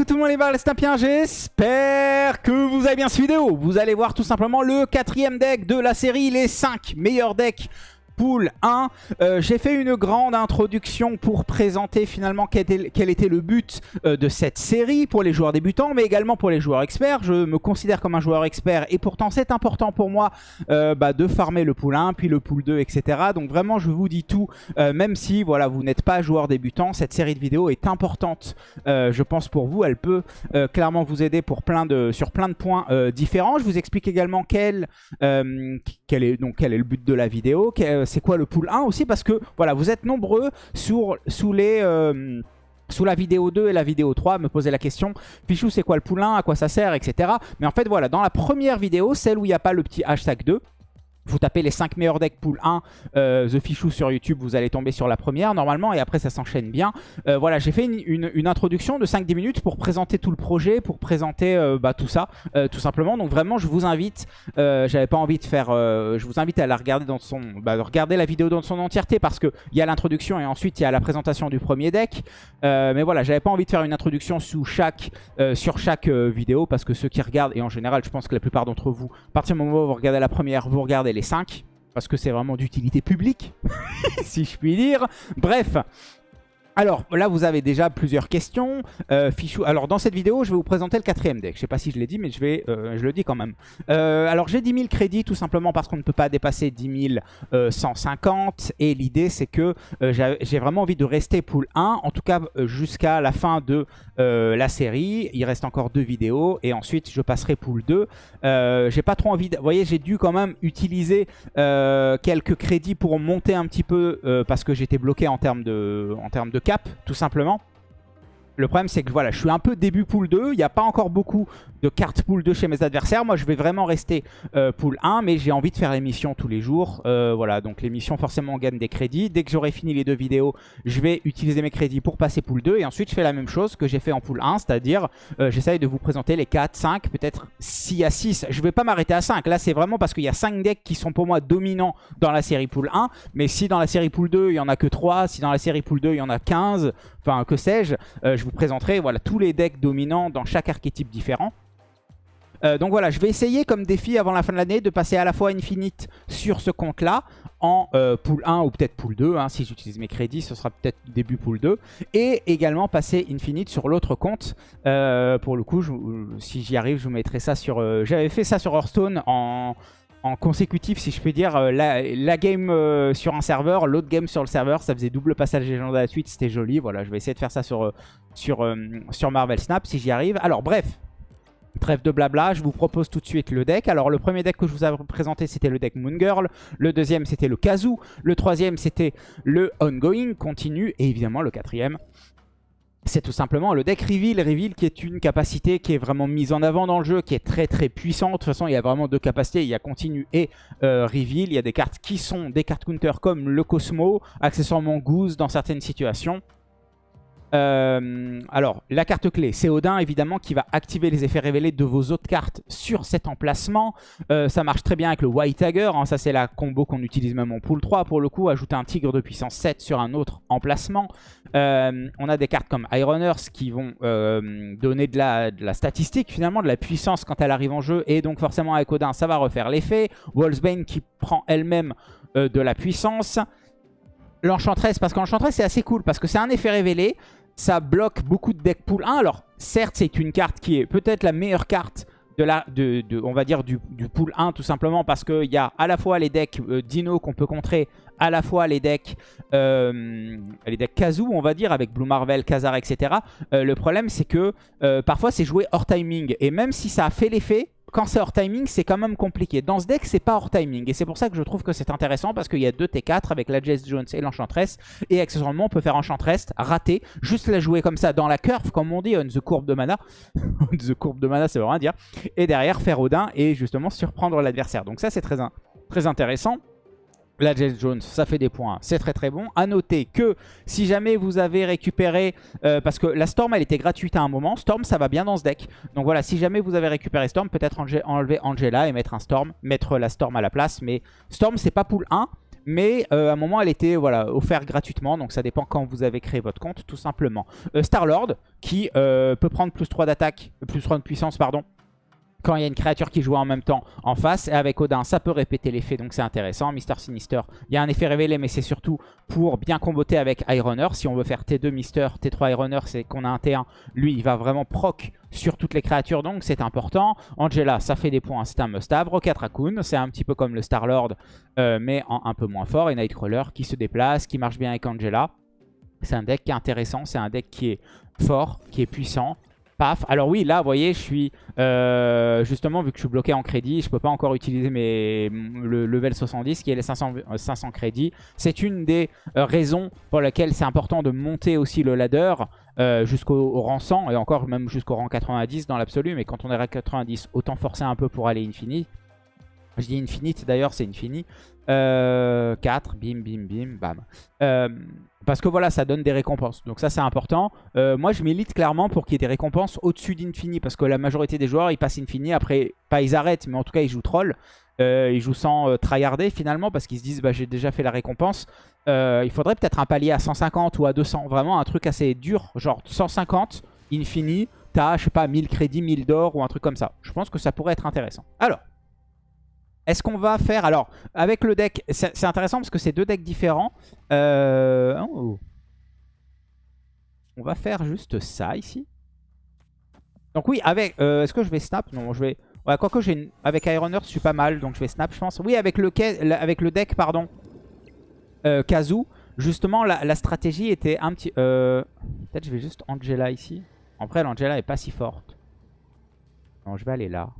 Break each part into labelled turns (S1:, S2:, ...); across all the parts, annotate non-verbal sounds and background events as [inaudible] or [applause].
S1: coucou tout le monde les balles, c'est j'espère que vous avez bien cette vidéo. Vous allez voir tout simplement le quatrième deck de la série, les 5 meilleurs decks pool 1. Euh, j'ai fait une grande introduction pour présenter finalement quel était, le but euh, de cette série pour les joueurs débutants, mais également pour les joueurs experts. Je me considère comme un joueur expert et pourtant c'est important pour moi euh, bah, de farmer le pool 1, puis le pool 2, etc. Donc vraiment je vous dis tout, même si voilà vous n'êtes pas joueur débutant, cette série de vidéos est importante, je pense pour vous. Elle peut clairement vous aider pour plein de, sur plein de points différents. Je vous explique également quel, quel, est, donc, quel est le but de la vidéo, c'est quoi le pool 1 aussi parce que voilà, vous êtes nombreux sur, sous les... Euh, la vidéo 2 et la vidéo 3, me poser la question, Fichou c'est quoi le pool 1, à quoi ça sert, etc. Mais en fait voilà, dans la première vidéo, celle où il n'y a pas le petit hashtag 2, vous tapez les 5 meilleurs decks pool 1, euh, The Fichou sur YouTube, vous allez tomber sur la première normalement et après ça s'enchaîne bien. Euh, voilà, j'ai fait une, introduction de 5-10 minutes pour présenter tout le projet, pour présenter euh, bah, tout ça, tout simplement. Donc vraiment, je vous invite, j'avais pas envie de faire, je vous invite à la regarder dans son, bah, regarder la vidéo dans son entièreté parce qu'il y a l'introduction et ensuite il y a la présentation du premier deck. mais voilà, j'avais pas envie de faire une introduction sous chaque, sur chaque vidéo parce que ceux qui regardent, et en général je pense que la plupart d'entre vous, à partir du moment où vous regardez la première, vous regardez les 5 parce que c'est vraiment d'utilité publique, [laughs] si je puis dire. Bref, alors là vous avez déjà plusieurs questions. Euh. Alors dans cette vidéo je vais vous présenter le quatrième deck. Je sais pas si je l'ai dit mais je, vais, euh, je le dis quand même. Euh, alors j'ai 10 000 crédits tout simplement parce qu'on ne peut pas dépasser 10 150. Et l'idée c'est que j'ai vraiment envie de rester pool 1. En tout cas jusqu'à la fin de la série. Il reste encore deux vidéos et ensuite je passerai pool 2. j'ai pas trop envie... Vous voyez j'ai dû quand même utiliser quelques crédits pour monter un petit peu parce que j'étais bloqué en termes de cap, tout simplement. Le problème, c'est que voilà, je suis un peu début pool 2. Il n'y a pas encore beaucoup de cartes pool 2 chez mes adversaires. Moi, je vais vraiment rester euh, pool 1, mais j'ai envie de faire l'émission tous les jours. Euh, voilà, donc l'émission, forcément, on gagne des crédits. Dès que j'aurai fini les deux vidéos, je vais utiliser mes crédits pour passer pool 2. Et ensuite, je fais la même chose que j'ai fait en pool 1, c'est-à-dire, euh, j'essaye de vous présenter les 4, 5, peut-être 6 à 6. Je ne vais pas m'arrêter à 5. Là, c'est vraiment parce qu'il y a 5 decks qui sont pour moi dominants dans la série pool 1. Mais si dans la série pool 2, il n'y en a que 3, si dans la série pool 2, il y en a 15, enfin, que sais-je, je vous présenterai voilà, tous les decks dominants dans chaque archétype différent. Euh, donc voilà, je vais essayer comme défi avant la fin de l'année de passer à la fois Infinite sur ce compte-là en euh, pool 1 ou peut-être pool 2. Hein, si j'utilise mes crédits, ce sera peut-être début pool 2. Et également passer Infinite sur l'autre compte. Euh, pour le coup, si j'y arrive, je vous mettrai ça sur... J'avais fait ça sur Hearthstone en consécutif, si je peux dire, la, game sur un serveur, l'autre game sur le serveur, ça faisait double passage légendaire à la suite, c'était joli. Voilà, je vais essayer de faire ça sur, sur, sur Marvel Snap si j'y arrive. Alors bref, Trêve de blabla, je vous propose tout de suite le deck. Alors le premier deck que je vous avais présenté c'était le deck Moon Girl, le deuxième c'était le Kazoo, le troisième c'était le Ongoing, continue, et évidemment le quatrième c'est tout simplement le deck Reveal. Reveal qui est une capacité qui est vraiment mise en avant dans le jeu, qui est très très puissante. De toute façon, il y a vraiment deux capacités. Il y a Continue et euh, Reveal. Il y a des cartes qui sont des cartes counter comme le Cosmo, accessoirement Goose dans certaines situations. Euh, alors, la carte clé, c'est Odin, évidemment, qui va activer les effets révélés de vos autres cartes sur cet emplacement. Euh, ça marche très bien avec le White Tiger. Hein. ça, c'est la combo qu'on utilise même en pool 3, pour le coup. Ajouter un tigre de puissance 7 sur un autre emplacement. Euh, on a des cartes comme Iron qui vont donner de la, de la, statistique, finalement, de la puissance quand elle arrive en jeu. Et donc, forcément, avec Odin, ça va refaire l'effet. Wolfsbane qui prend elle-même de la puissance. L'Enchantress, parce qu'Enchantress, c'est assez cool, parce que c'est un effet révélé ça bloque beaucoup de deck pool 1. Alors, certes, c'est une carte qui est peut-être la meilleure carte de la, de, on va dire du, pool 1 tout simplement parce qu'il y a à la fois les decks euh, Dino qu'on peut contrer, à la fois les decks euh, les decks Kazoo on va dire avec Blue Marvel, Kazar etc. Euh, le problème c'est que parfois c'est joué hors timing et même si ça a fait l'effet, quand c'est hors timing, c'est quand même compliqué. Dans ce deck, c'est pas hors timing. Et c'est pour ça que je trouve que c'est intéressant parce qu'il y a deux T4 avec la Jess Jones et l'Enchantress. Et accessoirement, on peut faire Enchantress, rater, juste la jouer comme ça dans la curve, comme on dit, on the courbe de mana. [laughs] on the courbe de mana, c'est vraiment à dire. Et derrière, faire Odin et justement surprendre l'adversaire. Donc ça, c'est très, très intéressant. La Jess Jones, ça fait des points, c'est très très bon. A noter que si jamais vous avez récupéré, euh, parce que la Storm elle était gratuite à un moment, Storm ça va bien dans ce deck. Donc voilà, si jamais vous avez récupéré Storm, peut-être enlever Angela et mettre un Storm, mettre la Storm à la place. Mais Storm c'est pas pool 1, Mais euh, à un moment, elle était voilà, offerte gratuitement. Donc ça dépend quand vous avez créé votre compte, tout simplement. Euh, Star-Lord, qui peut prendre plus 3 d'attaque, plus 3 de puissance, pardon quand il y a une créature qui joue en même temps en face. Et avec Odin, ça peut répéter l'effet, donc c'est intéressant. Mister Sinister, il y a un effet révélé, mais c'est surtout pour bien comboter avec Ironner. Si on veut faire T2 Mister, T3 Ironner, c'est qu'on a un T1. Lui, il va vraiment proc sur toutes les créatures, donc c'est important. Angela, ça fait des points, c'est un must-have. Rocket Raccoon, c'est un petit peu comme le Star-Lord, euh, mais un peu moins fort. Et Nightcrawler, qui se déplace, qui marche bien avec Angela. C'est un deck qui est intéressant, c'est un deck qui est fort, qui est puissant. Alors oui, là, vous voyez, je suis... Euh, justement, vu que je suis bloqué en crédit, je peux pas encore utiliser mes, le level 70, qui est les 500, 500 euh, crédits. C'est une des euh, raisons pour lesquelles c'est important de monter aussi le ladder jusqu'au rang 100, et encore même jusqu'au rang 90 dans l'absolu. Mais quand on est à 90, autant forcer un peu pour aller infini. Je dis infinite, d'ailleurs, c'est infini. 4, bim, bim, bim, bam. Parce que voilà, ça donne des récompenses. Donc ça, c'est important. Euh, moi, je milite clairement pour qu'il y ait des récompenses au-dessus d'Infini. Parce que la majorité des joueurs, ils passent Infini. Après, pas ils arrêtent, mais en tout cas, ils jouent troll. Euh, ils jouent sans euh, tryharder finalement. Parce qu'ils se disent, bah, j'ai déjà fait la récompense. il faudrait peut-être un palier à 150 ou à 200. Vraiment un truc assez dur. Genre 150, Infini. T'as, je sais pas, 1000 crédits, 1000 d'or ou un truc comme ça. Je pense que ça pourrait être intéressant. Alors, est-ce qu'on va faire... Alors, avec le deck, c'est intéressant parce que c'est deux decks différents. Euh, oh. On va faire juste ça ici. Donc oui, avec... Euh, est-ce que je vais snap? Non, je vais... Ouais, quoique j'ai avec Iron Earth, je suis pas mal, donc je vais snap, je pense. Oui, avec le, avec le deck, pardon, euh, Kazu, justement, la, stratégie était un petit... Euh... Peut-être je vais juste Angela ici. Après, l'Angela est pas si forte. Non, je vais aller là.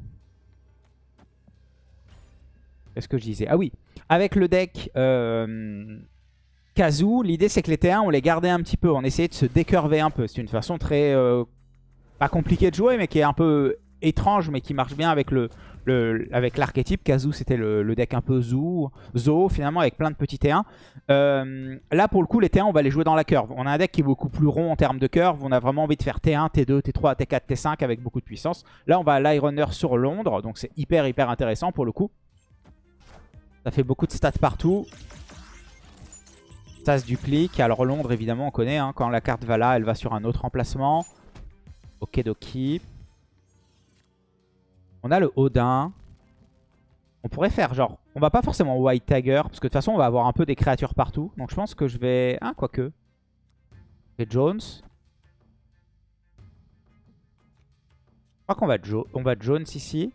S1: Qu'est-ce que je disais Ah oui, avec le deck euh, Kazu, l'idée c'est que les T1, on les gardait un petit peu. On essayait de se décurver un peu. C'est une façon très... Euh, pas compliquée de jouer, mais qui est un peu étrange, mais qui marche bien avec le, avec l'archétype. Kazu, c'était le, deck un peu zoo, zoo, finalement, avec plein de petits T1. Euh, là, pour le coup, les T1, on va les jouer dans la curve. On a un deck qui est beaucoup plus rond en termes de curve. On a vraiment envie de faire T1, T2, T3, T4, T5 avec beaucoup de puissance. Là, on va à l'Ironner sur Londres, donc c'est hyper, hyper intéressant pour le coup. Ça fait beaucoup de stats partout. Ça se duplique. Alors Londres, évidemment, on connaît. Hein. Quand la carte va là, elle va sur un autre emplacement. Okidoki. On a le Odin. On pourrait faire genre... On va pas forcément White Tiger. Parce que de toute façon, on va avoir un peu des créatures partout. Donc je pense que je vais... Ah, quoique. Et Jones. Je crois qu'on va, on va Jones ici.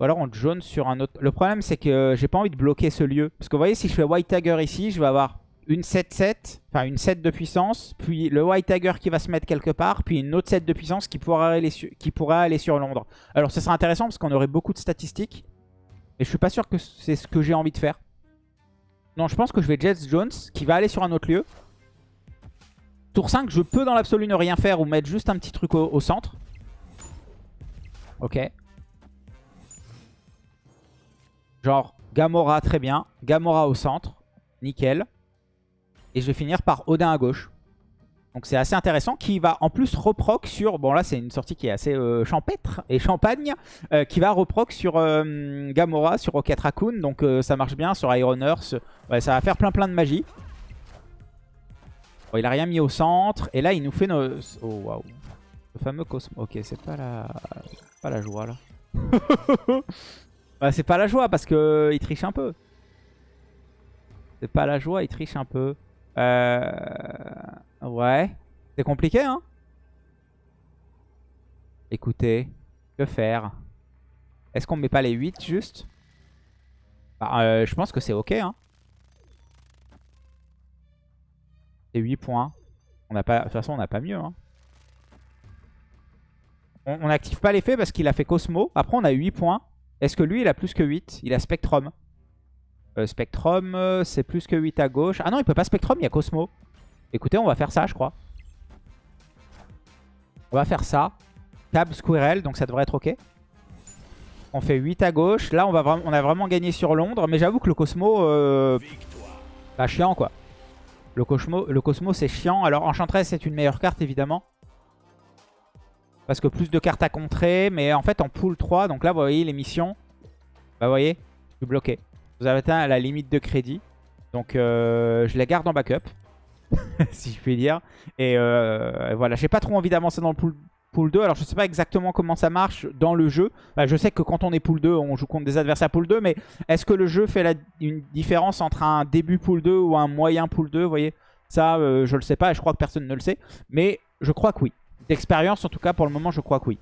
S1: Ou alors on jaune sur un autre. Le problème c'est que j'ai pas envie de bloquer ce lieu. Parce que vous voyez si je fais White Tiger ici, je vais avoir une 7-7, enfin une 7 de puissance, puis le White Tiger qui va se mettre quelque part, puis une autre 7 de puissance qui pourra aller, qui pourra aller sur Londres. Alors ce sera intéressant parce qu'on aurait beaucoup de statistiques. Et je suis pas sûr que c'est ce que j'ai envie de faire. Non, je pense que je vais Jets Jones qui va aller sur un autre lieu. Tour 5, je peux dans l'absolu ne rien faire ou mettre juste un petit truc au centre. Ok. Genre Gamora, très bien. Gamora au centre. Nickel. Et je vais finir par Odin à gauche. Donc c'est assez intéressant. Qui va en plus reproc sur... Bon là c'est une sortie qui est assez euh, champêtre et champagne. Euh, qui va reproc sur euh, Gamora, sur Rocket Raccoon. Donc ça marche bien sur Iron Earth. Ouais, ça va faire plein plein de magie. Bon, il a rien mis au centre. Et là il nous fait nos... Oh waouh. Le fameux Cosmo. Ok c'est pas la... Pas la joie là. [laughs] Bah, c'est pas la joie parce que euh, il triche un peu. C'est pas la joie, il triche un peu. Euh... Ouais. C'est compliqué, hein Écoutez, que faire? Est-ce qu'on met pas les 8 juste? Bah, euh, Je pense que c'est ok, hein. C'est 8 points. On pas... De toute façon, on n'a pas mieux, hein. On n'active pas l'effet parce qu'il a fait Cosmo. Après, on a 8 points. Est-ce que lui, il a plus que 8 Il a Spectrum. Euh, Spectrum, euh, c'est plus que 8 à gauche. Ah non, il peut pas Spectrum, il y a Cosmo. Écoutez, on va faire ça, je crois. On va faire ça. Cab Squirrel, donc ça devrait être OK. On fait 8 à gauche. Là, on, va on a vraiment gagné sur Londres. Mais j'avoue que le Cosmo... Euh... Bah, chiant, quoi. Le Cosmo, le Cosmo c'est chiant. Alors, Enchantress, c'est une meilleure carte, évidemment. Parce que plus de cartes à contrer. Mais en fait, en pool 3, donc là, vous voyez les missions. Bah, vous voyez, je suis bloqué. Vous avez atteint la limite de crédit. Donc euh, je la garde en backup. [laughs] si je puis dire. Et euh, voilà, j'ai pas trop envie d'avancer dans le pool, pool 2. Alors je sais pas exactement comment ça marche dans le jeu. Bah, je sais que quand on est pool 2, on joue contre des adversaires pool 2. Mais est-ce que le jeu fait une différence entre un début pool 2 ou un moyen pool 2 Vous voyez? Ça, euh, je le sais pas et je crois que personne ne le sait. Mais je crois que oui. D'expérience, en tout cas, pour le moment, je crois que oui.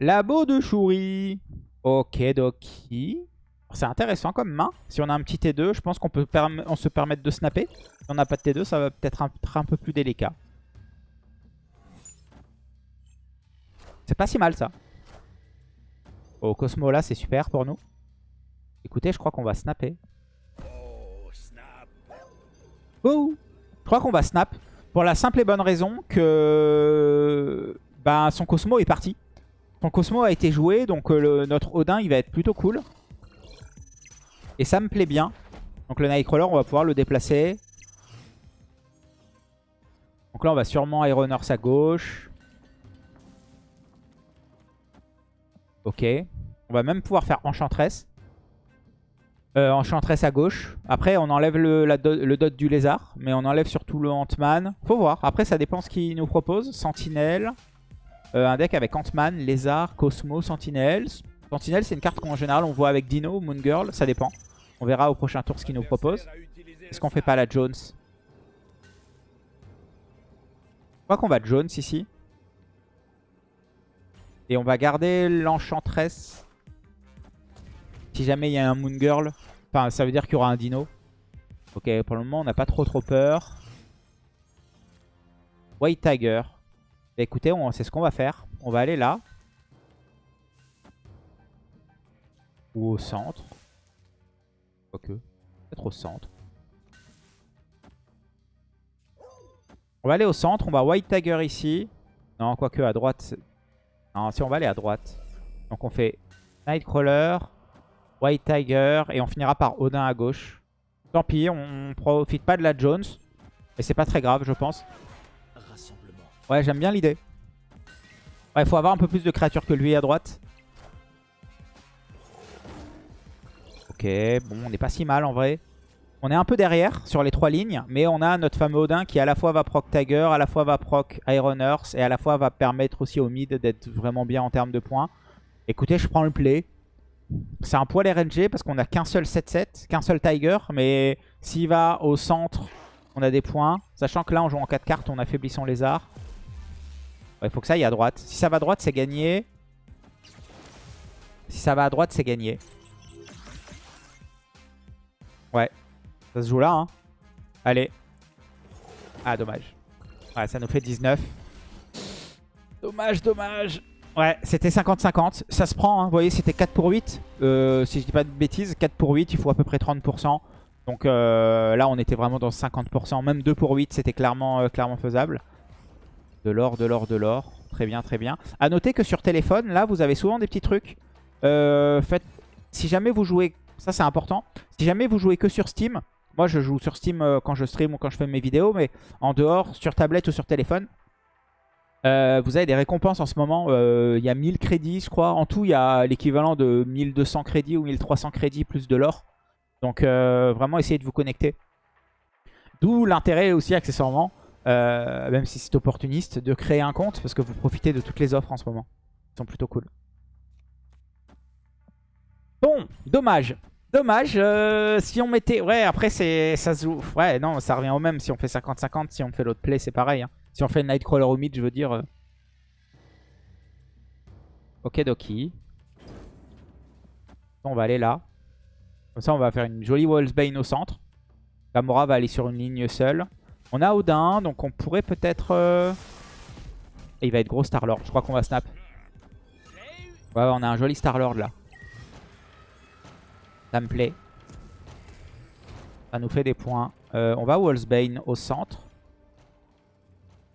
S1: Labo de Chouri. Ok, doki. C'est intéressant comme main. Si on a un petit T2, je pense qu'on peut on se permettre de snapper. Si on n'a pas de T2, ça va peut-être être un peu plus délicat. C'est pas si mal ça. Au Cosmo là, c'est super pour nous. Écoutez, je crois qu'on va snapper. Oh Je crois qu'on va snap. Pour la simple et bonne raison que ben, son Cosmo est parti. Son Cosmo a été joué, donc euh, notre Odin, il va être plutôt cool. Et ça me plaît bien. Donc le Nightcrawler, on va pouvoir le déplacer. Donc là, on va sûrement Earth à gauche. Ok. On va même pouvoir faire Enchantress. Euh, Enchantress à gauche. Après, on enlève le, dot du lézard. Mais on enlève surtout le Ant-Man. Faut voir. Après, ça dépend ce qu'il nous propose. Sentinelle. Euh, un deck avec Ant-Man, Lézard, Cosmo, Sentinelle. Sentinelle, c'est une carte qu'en général on voit avec Dino, Moon Girl, ça dépend. On verra au prochain tour ce qu'il nous propose. Est-ce qu'on fait pas la Jones? Je crois qu'on va Jones ici. Et on va garder l'Enchantress. Si jamais il y a un Moon Girl. Enfin, ça veut dire qu'il y aura un Dino. Ok, pour le moment, on n'a pas trop trop peur. White Tiger. Bah, écoutez, c'est ce qu'on va faire. On va aller là. Ou au centre. Quoique. Peut-être au centre. On va aller au centre. On va White Tiger ici. Non, quoique à droite. Non, si on va aller à droite. Donc on fait Nightcrawler, White Tiger et on finira par Odin à gauche. Tant pis, on profite pas de la Jones. Mais c'est pas très grave, je pense. Ouais, j'aime bien l'idée. Ouais, il faut avoir un peu plus de créatures que lui à droite. Ok, bon, on n'est pas si mal en vrai. On est un peu derrière sur les trois lignes, mais on a notre fameux Odin qui à la fois va proc Tiger, à la fois va proc Iron Earth et à la fois va permettre aussi au mid d'être vraiment bien en termes de points. Écoutez, je prends le play. C'est un poil RNG parce qu'on a qu'un seul 7-7, qu'un seul Tiger, mais s'il va au centre, on a des points. Sachant que là, on joue en 4 cartes, on affaiblit son lézard. Il faut que ça aille à droite. Si ça va à droite, c'est gagné. Si ça va à droite, c'est gagné. Ouais. Ça se joue là. Hein. Allez. Ah, dommage. Ouais, ça nous fait 19. Dommage, dommage. Ouais, c'était 50-50. Ça se prend, hein. vous voyez, c'était 4 pour 8. Euh, si je dis pas de bêtises, 4 pour 8, il faut à peu près 30%. Donc euh, là, on était vraiment dans 50%. Même 2 pour 8, c'était clairement, euh, clairement faisable. De l'or, de l'or, de l'or. Très bien, très bien. A noter que sur téléphone, là, vous avez souvent des petits trucs. Faites, si jamais vous jouez, ça c'est important, si jamais vous jouez que sur Steam, moi je joue sur Steam quand je stream ou quand je fais mes vidéos, mais en dehors, sur tablette ou sur téléphone, euh, vous avez des récompenses en ce moment. Il y a 1000 crédits, je crois. En tout, il y a l'équivalent de 1200 crédits ou 1300 crédits plus de l'or. Donc vraiment, essayez de vous connecter. D'où l'intérêt aussi, accessoirement, euh, même si c'est opportuniste, de créer un compte parce que vous profitez de toutes les offres en ce moment. Ils sont plutôt cool. Bon, dommage. Dommage, euh, si on mettait... Ouais, après, ça se joue... Ouais, non, ça revient au même si on fait 50-50. Si on fait l'autre play, c'est pareil. Hein. Si on fait Nightcrawler au mid, je veux dire... Euh. Ok, Doki. On va aller là. Comme ça, on va faire une jolie Wallsbane au centre. Gamora va aller sur une ligne seule. On a Odin, donc on pourrait peut-être... Euh, il va être gros Starlord. Je crois qu'on va snap. Ouais, on a un joli Starlord là. Ça me plaît. Ça nous fait des points. Euh, on va Wallsbane au centre.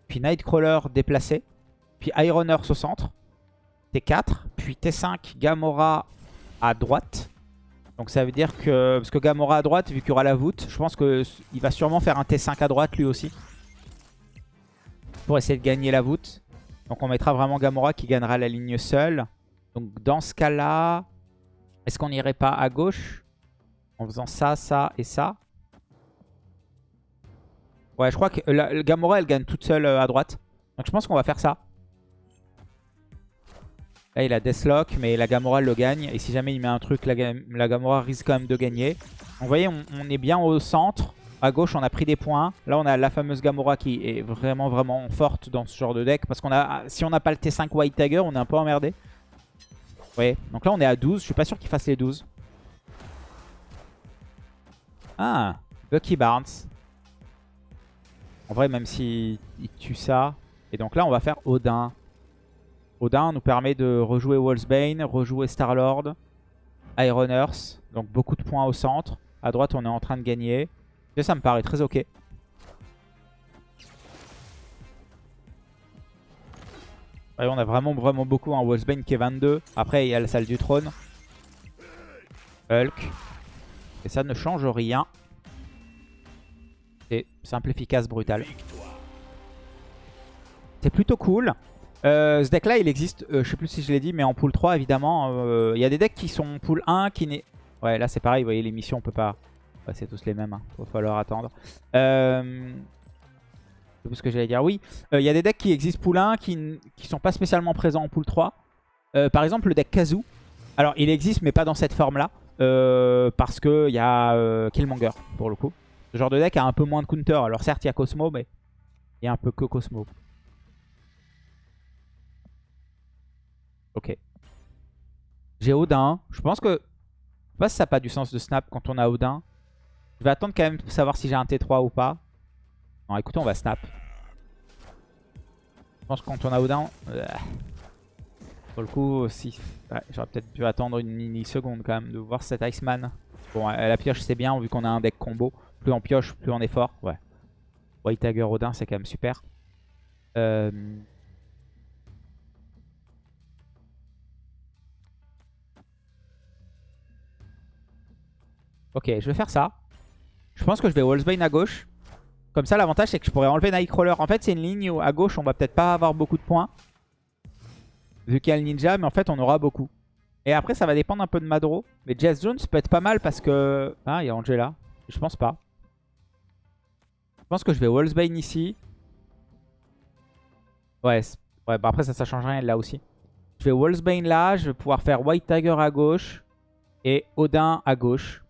S1: Puis Nightcrawler déplacé. Puis Iron Earth au centre. T4. Puis T5 Gamora à droite. Donc ça veut dire que... Parce que Gamora à droite, vu qu'il y aura la voûte, je pense qu'il va sûrement faire un T5 à droite lui aussi. Pour essayer de gagner la voûte. Donc on mettra vraiment Gamora qui gagnera la ligne seule. Donc dans ce cas-là... Est-ce qu'on n'irait pas à gauche? En faisant ça, ça et ça Ouais, je crois que la, Gamora, elle gagne toute seule euh, à droite. Donc je pense qu'on va faire ça. Là, il a Deathlock, mais la Gamora, le gagne. Et si jamais il met un truc, la, Gamora risque quand même de gagner. Vous voyez, on, est bien au centre. À gauche, on a pris des points. Là, on a la fameuse Gamora qui est vraiment, vraiment forte dans ce genre de deck. Parce qu'on a, si on n'a pas le T5 White Tiger, on est un peu emmerdé. Vous voyez Donc là, on est à 12. Je suis pas sûr qu'il fasse les 12. Ah, Bucky Barnes. En vrai, même s'il tue ça. Et donc là, on va faire Odin. Odin nous permet de rejouer Wolfsbane, rejouer Starlord, Iron Earth. Donc beaucoup de points au centre. À droite, on est en train de gagner. Et ça me paraît très ok. on a vraiment vraiment beaucoup. un Wolfsbane qui est 22. Après, il y a la salle du trône. Hulk. Et ça ne change rien. C'est simple, efficace, brutal. C'est plutôt cool. Euh, ce deck là il existe, euh, je sais plus si je l'ai dit, mais en pool 3 évidemment. Euh, il y a des decks qui sont pool 1 qui n'est... Ouais là c'est pareil, vous voyez les missions on peut pas... c'est tous les mêmes, il hein. va falloir attendre. Euh... Plus ce que j'allais dire, oui. Il y a des decks qui existent pool 1 qui ne sont pas spécialement présents en pool 3. par exemple le deck Kazoo. Alors il existe mais pas dans cette forme là. parce qu'il y a Killmonger pour le coup. Ce genre de deck a un peu moins de counter. Alors certes, il y a Cosmo, mais il y a un peu que Cosmo. Ok. J'ai Odin. Je pense que... Je sais pas si ça n'a pas du sens de snap quand on a Odin. Je vais attendre quand même pour savoir si j'ai un T3 ou pas. Non, écoutez, on va snap. Je pense que quand on a Odin... Euh, pour le coup, si... J'aurais peut-être pu attendre une mini-seconde quand même de voir cet Iceman. Bon, la pioche c'est bien vu qu'on a un deck combo. Plus on pioche, plus on est fort. Ouais. White Tiger Odin, c'est quand même super. Euh, ok, je vais faire ça. Je pense que je vais Wallsbane à gauche. Comme ça, l'avantage, c'est que je pourrais enlever Nightcrawler. En fait, c'est une ligne où à gauche, on va peut-être pas avoir beaucoup de points. Vu qu'il y a le ninja, mais en fait, on aura beaucoup. Et après, ça va dépendre un peu de Madro. Mais Jazz Jones peut être pas mal parce que... Ah, il y a Angela. Je pense pas. Je pense que je vais Wallsbane ici. Ouais, ouais bah après ça, ça change rien là aussi. Je vais Wallsbane là, je vais pouvoir faire White Tiger à gauche et Odin à gauche.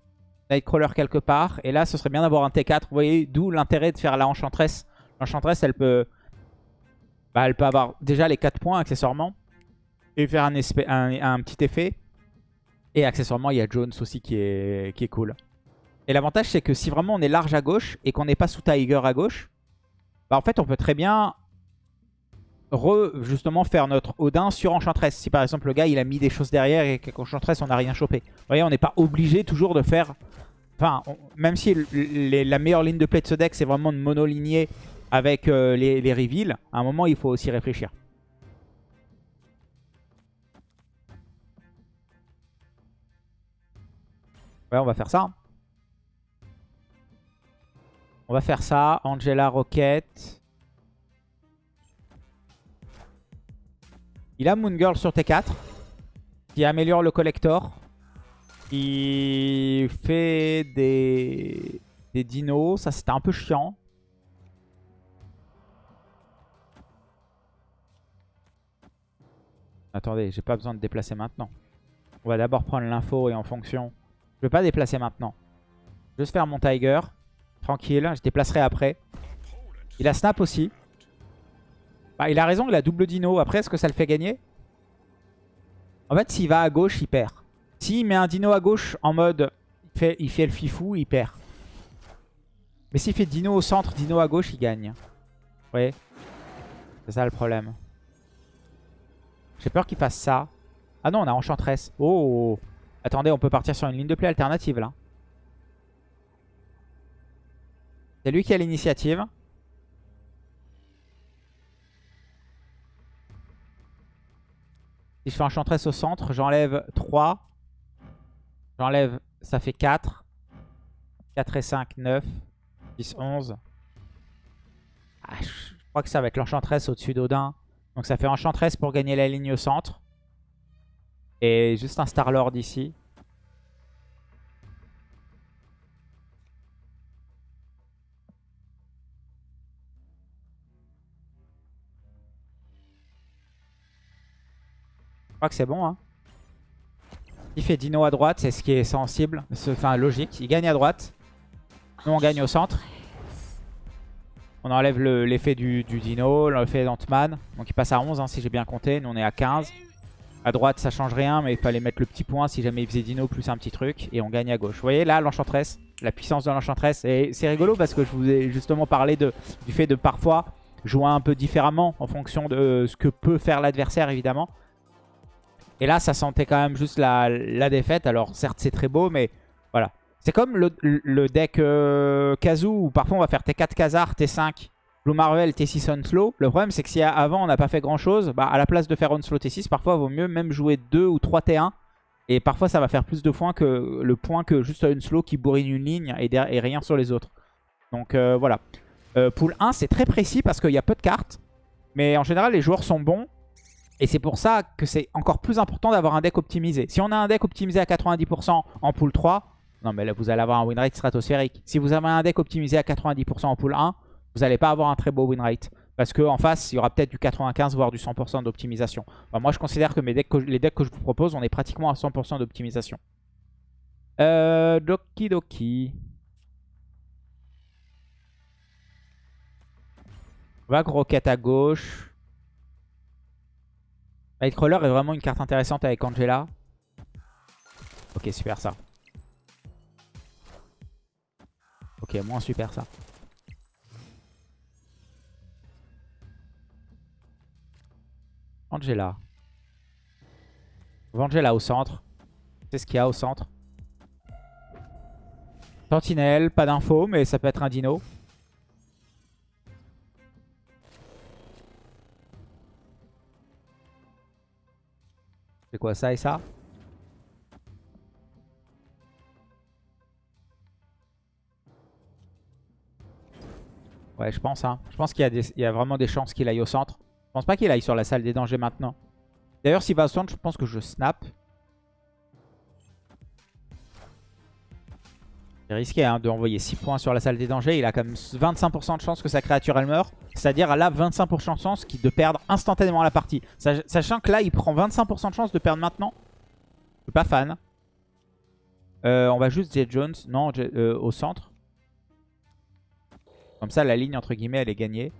S1: Nightcrawler quelque part. Et là, ce serait bien d'avoir un T4. Vous voyez, d'où l'intérêt de faire la Enchantress. L'Enchantress, elle peut... Bah, elle peut avoir déjà les 4 points accessoirement. Et faire un, petit effet. Et accessoirement, il y a Jones aussi qui est cool. Et l'avantage, c'est que si vraiment on est large à gauche et qu'on n'est pas sous Tiger à gauche, bah en fait, on peut très bien justement faire notre Odin sur Enchantress. Si par exemple le gars il a mis des choses derrière et qu'Enchantress on n'a rien chopé. Vous voyez, on n'est pas obligé toujours de faire... Enfin, même si la meilleure ligne de play de ce deck c'est vraiment de monoligner avec euh, les, les reveals, à un moment il faut aussi réfléchir. Ouais, on va faire ça. On va faire ça. Angela Rocket. Il a Moon Girl sur T4. Qui améliore le collector. Qui fait des, dinos. Ça, c'était un peu chiant. Attendez, j'ai pas besoin de déplacer maintenant. On va d'abord prendre l'info et en fonction... Je vais pas déplacer maintenant. Juste faire mon Tiger. Tranquille, je déplacerai après. Il a snap aussi. Bah, il a raison, il a double dino. Après, est-ce que ça le fait gagner? En fait, s'il va à gauche, il perd. S'il met un dino à gauche en mode il fait, il fait le fifou, il perd. Mais s'il fait dino au centre, dino à gauche, il gagne. Vous C'est ça le problème. J'ai peur qu'il fasse ça. Ah non, on a Enchantress. Oh Attendez, on peut partir sur une ligne de play alternative là. C'est lui qui a l'initiative. Si je fais Enchantress au centre, j'enlève 3. J'enlève, ça fait 4. 4 et 5, 9. 10, 11. je crois que ça va être l'Enchantress au-dessus d'Odin. Donc ça fait Enchantress pour gagner la ligne au centre. Et juste un Star-Lord ici. Crois que c'est bon. Hein. Il fait Dino à droite, c'est ce qui est sensible. Enfin, logique. Il gagne à droite. Nous, on gagne au centre. On enlève l'effet du, Dino, l'effet d'Ant-Man. Donc il passe à 11 hein, si j'ai bien compté. Nous, on est à 15. À droite, ça change rien, mais il fallait mettre le petit point si jamais il faisait Dino plus un petit truc. Et on gagne à gauche. Vous voyez là, l'Enchantress, la puissance de l'Enchantress. Et c'est rigolo parce que je vous ai justement parlé du fait de parfois jouer un peu différemment en fonction de ce que peut faire l'adversaire, évidemment. Et là, ça sentait quand même juste la, défaite. Alors, certes, c'est très beau, mais voilà. C'est comme le, deck euh, où parfois on va faire T4 Kazar, T5 Blue Marvel, T6 Onslow. Le problème, c'est que si avant on n'a pas fait grand chose, bah, à la place de faire Onslow T6, parfois il vaut mieux même jouer 2 ou 3 T1. Et parfois, ça va faire plus de points que le point que juste Onslow qui bourrine une ligne et, et rien sur les autres. Donc euh, voilà. Euh, pool 1, c'est très précis parce qu'il y a peu de cartes. Mais en général, les joueurs sont bons. Et c'est pour ça que c'est encore plus important d'avoir un deck optimisé. Si on a un deck optimisé à 90% en pool 3, non mais là vous allez avoir un win rate stratosphérique. Si vous avez un deck optimisé à 90% en pool 1, vous n'allez pas avoir un très beau win rate. Parce qu'en face, il y aura peut-être du 95 voire du 100% d'optimisation. moi je considère que les decks que je vous propose, on est pratiquement à 100% d'optimisation. Euh, Doki Doki. Vague Rocket à gauche. Nightcrawler est vraiment une carte intéressante avec Angela. Ok, super ça. Ok, moins super ça. Angela. Angela au centre. C'est ce qu'il y a au centre. Sentinelle, pas d'infos, mais ça peut être un dino. Quoi ça et ça? Ouais, je pense. Hein. Je pense qu'il y, a vraiment des chances qu'il aille au centre. Je pense pas qu'il aille sur la salle des dangers maintenant. D'ailleurs, s'il va au centre, je pense que je snap. C'est risqué hein, d'envoyer 6 points sur la salle des dangers. Il a quand même 25% de chance que sa créature elle meurt. C'est-à-dire là 25% de chance de perdre instantanément la partie. Sachant que là il prend 25% de chance de perdre maintenant. Je suis pas fan. Euh, on va juste Jet Jones. Non, euh, au centre. Comme ça la ligne entre guillemets elle est gagnée.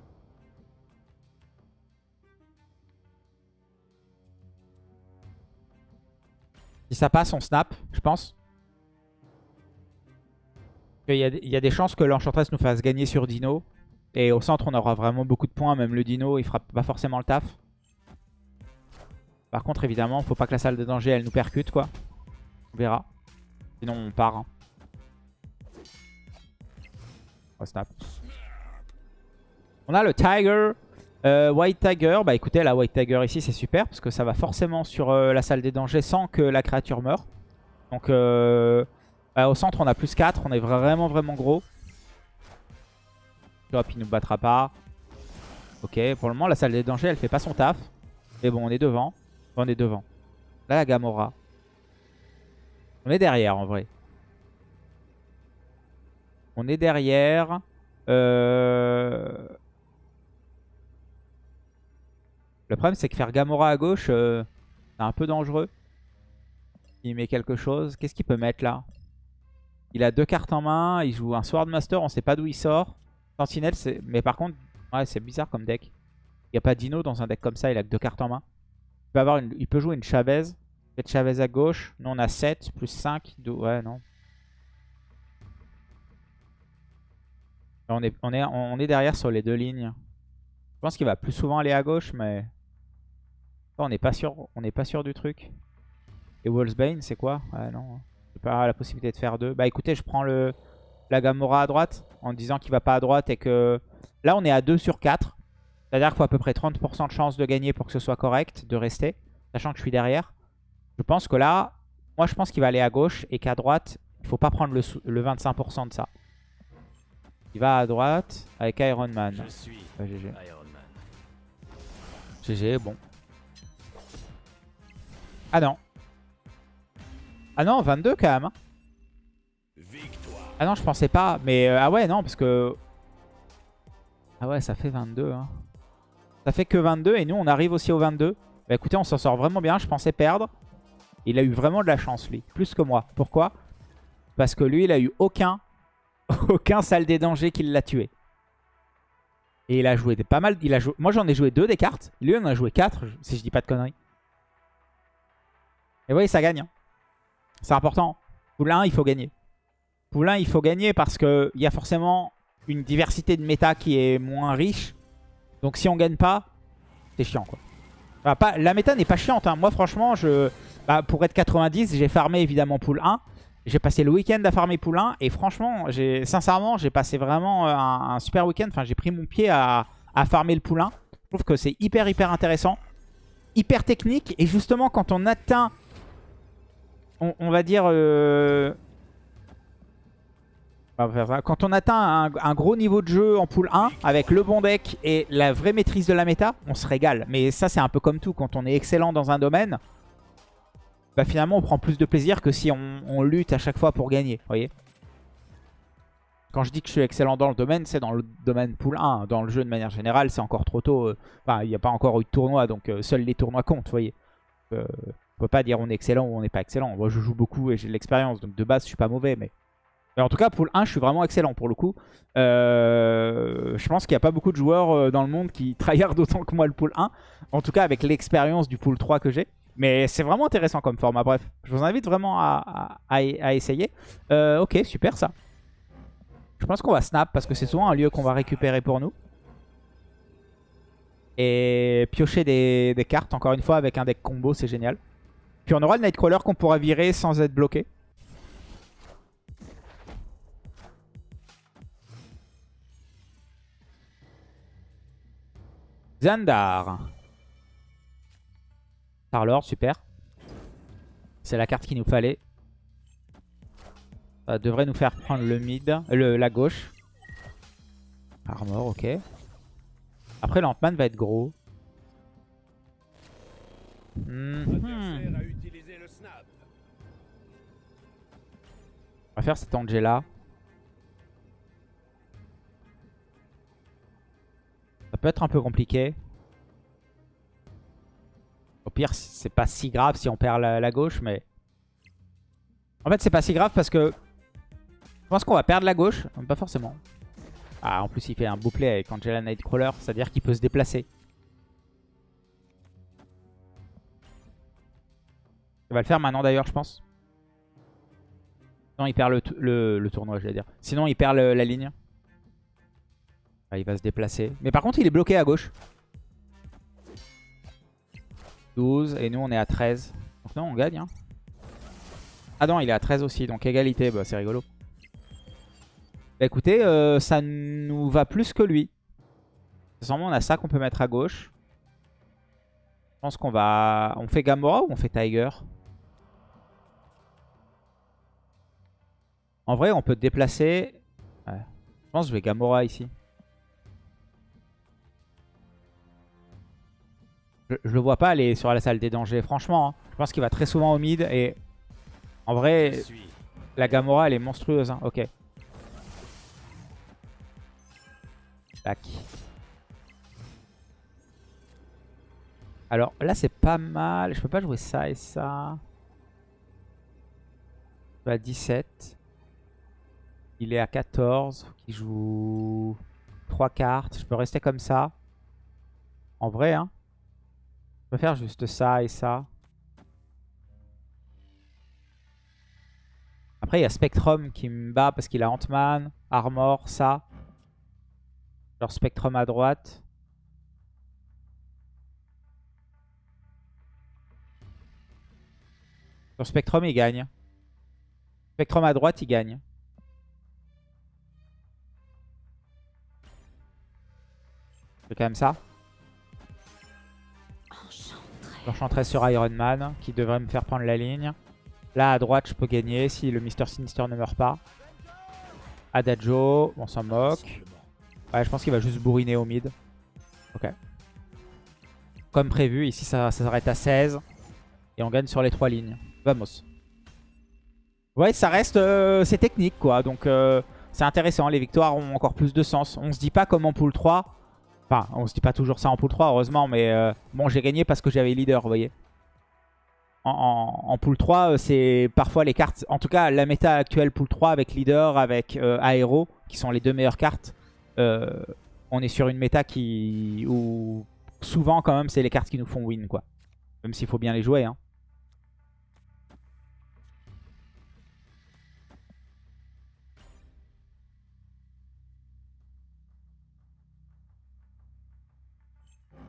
S1: Si ça passe on snap je pense. Il y, a, des chances que l'Enchantress nous fasse gagner sur Dino. Et au centre, on aura vraiment beaucoup de points. Même le Dino, il fera pas forcément le taf. Par contre, évidemment, faut pas que la salle de danger, elle nous percute, quoi. On verra. Sinon, on part. Hein. On snap. On a le Tiger. Euh, White Tiger. Bah écoutez, la White Tiger ici, c'est super. Parce que ça va forcément sur euh, la salle des dangers sans que la créature meure. Donc... Euh, bah, au centre, on a plus 4. On est vraiment, vraiment gros. Hop, il nous battra pas. Ok, pour le moment, la salle des dangers, elle fait pas son taf. Mais bon, on est devant. On est devant. Là, la Gamora. On est derrière, en vrai. On est derrière. Euh... Le problème, c'est que faire Gamora à gauche, euh, c'est un peu dangereux. Il met quelque chose. Qu'est-ce qu'il peut mettre là? Il a deux cartes en main. Il joue un Swordmaster. On sait pas d'où il sort. Sentinelle, mais par contre, ouais, c'est bizarre comme deck. Il n'y a pas Dino dans un deck comme ça. Il a que deux cartes en main. Il peut, jouer une Chavez. Chavez à gauche. Nous, on a 7 plus 5. Ouais, non. On est, derrière sur les deux lignes. Je pense qu'il va plus souvent aller à gauche, mais... On n'est pas sûr, on n'est pas sûr du truc. Et Wolfsbane, c'est quoi? Ouais, non pas la possibilité de faire deux. Bah écoutez, je prends le la Gamora à droite en disant qu'il va pas à droite et que... Là, on est à 2 sur 4. C'est-à-dire qu'il faut à peu près 30% de chance de gagner pour que ce soit correct, de rester. Sachant que je suis derrière. Je pense que là, moi je pense qu'il va aller à gauche et qu'à droite, il faut pas prendre le, 25% de ça. Il va à droite avec Iron Man. Je suis GG. Iron Man. GG, bon. Ah non. Ah non, 22 quand même. Hein. Ah non, je pensais pas. Mais euh, ah ouais, non, parce que... Ah ouais, ça fait 22. Hein. Ça fait que 22 et nous, on arrive aussi au 22. Bah écoutez, on s'en sort vraiment bien. Je pensais perdre. Il a eu vraiment de la chance, lui. Plus que moi. Pourquoi? Parce que lui, il a eu aucun, [laughs] aucun salle des dangers qui l'a tué. Et il a joué pas mal. Moi, j'en ai joué deux des cartes. Lui, on en a joué quatre, si je dis pas de conneries. Et oui, ça gagne. Hein. C'est important. Poule 1, il faut gagner. Poule 1, il faut gagner parce qu'il y a forcément une diversité de méta qui est moins riche. Donc si on gagne pas, c'est chiant quoi. pas, la méta n'est pas chiante. Hein. Moi franchement, je, bah, pour être 90, j'ai farmé évidemment pool 1. J'ai passé le week-end à farmer pool 1. Et franchement, sincèrement, j'ai passé vraiment un, super week-end. Enfin, j'ai pris mon pied à, farmer le pool 1. Je trouve que c'est hyper hyper intéressant. Hyper technique. Et justement, quand on atteint, on, va dire... Euh, quand on atteint un, gros niveau de jeu en pool 1, avec le bon deck et la vraie maîtrise de la méta, on se régale. Mais ça, c'est un peu comme tout. Quand on est excellent dans un domaine, bah finalement, on prend plus de plaisir que si on, lutte à chaque fois pour gagner. voyez Quand je dis que je suis excellent dans le domaine, c'est dans le domaine pool 1. Dans le jeu, de manière générale, c'est encore trop tôt. Euh, il n'y a pas encore eu de tournoi, donc euh, seuls les tournois comptent, voyez. On peut pas dire on est excellent ou on n'est pas excellent. Moi, je joue beaucoup et j'ai de l'expérience, donc de base, je suis pas mauvais, mais en tout cas, pool 1, je suis vraiment excellent pour le coup. Euh, je pense qu'il n'y a pas beaucoup de joueurs euh, dans le monde qui [laughs] tryhard autant que moi le pool 1. En tout cas, avec l'expérience du pool 3 que j'ai. Mais c'est vraiment intéressant comme format. Bref, je vous invite vraiment à, essayer. Euh, ok, super ça. Je pense qu'on va snap parce que c'est souvent un lieu qu'on va récupérer pour nous. Et piocher des cartes, encore une fois, avec un deck combo, c'est génial. Puis on aura le Nightcrawler qu'on pourra virer sans être bloqué. Zandar. Parlor, super. C'est la carte qu'il nous fallait. Ça devrait nous faire prendre le mid, le, la gauche. Armor, ok. Après, l'Antman va être gros. Hmm. Faire cette Angela. peut être un peu compliqué. Au pire, c'est pas si grave si on perd la, gauche, mais... En fait, c'est pas si grave parce que... Je pense qu'on va perdre la gauche. Pas forcément. Ah, en plus, il fait un bouclé avec Angela Nightcrawler. C'est-à-dire qu'il peut se déplacer. Il va le faire maintenant, d'ailleurs, je pense. Il perd le, tournoi, je vais dire. Sinon, il perd la ligne. Ah, il va se déplacer. Mais par contre, il est bloqué à gauche. 12. Et nous, on est à 13. Donc non, on gagne. Hein. Ah non, il est à 13 aussi. Donc égalité. Bah, c'est rigolo. Bah, écoutez, euh, ça nous va plus que lui. Ensemble, on a ça qu'on peut mettre à gauche. Je pense qu'on va... On fait Gamora ou on fait Tiger? En vrai, on peut déplacer... Je pense que je vais Gamora ici. Je, le vois pas aller sur la salle des dangers, franchement. Hein. Je pense qu'il va très souvent au mid et en vrai, la Gamora elle est monstrueuse. Hein. Ok. Tac. Alors là c'est pas mal. Je peux pas jouer ça et ça. à 17. Il est à 14. Il joue 3 cartes. Je peux rester comme ça. En vrai, hein. Je peux faire juste ça et ça. Après, il y a Spectrum qui me bat parce qu'il a Ant-Man, Armor, ça. Genre Spectrum à droite. Sur Spectrum, il gagne. Spectrum à droite, il gagne. C'est quand même ça. L'enchantress sur Iron Man qui devrait me faire prendre la ligne. Là à droite je peux gagner si le Mister Sinister ne meurt pas. Adagio, on s'en moque. Ouais je pense qu'il va juste bourriner au mid. Ok. Comme prévu, ici ça, s'arrête à 16. Et on gagne sur les trois lignes. Vamos. Ouais ça reste... Euh, c'est technique quoi. Donc euh, c'est intéressant. Les victoires ont encore plus de sens. On se dit pas comme en pool 3 Enfin, on se dit pas toujours ça en pool 3, heureusement, mais euh, bon, j'ai gagné parce que j'avais leader, vous voyez. En, en, pool 3, euh, c'est parfois les cartes... En tout cas, la méta actuelle pool 3 avec leader, avec euh, aéro, qui sont les deux meilleures cartes. on est sur une méta qui... où souvent, quand même, c'est les cartes qui nous font win, quoi. Même s'il faut bien les jouer, hein.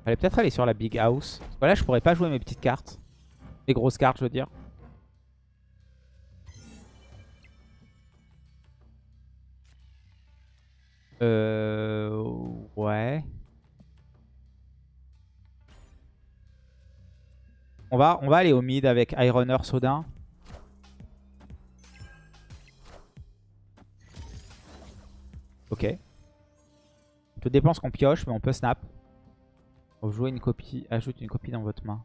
S1: Allez peut-être aller sur la big house. Voilà, je pourrais pas jouer mes petites cartes. Les grosses cartes, je veux dire. Euh... Ouais. On va, on va aller au mid avec Ironer Sodin. Ok. Tout dépend ce qu'on pioche, mais on peut snap. Jouez une copie, ajoute une copie dans votre main.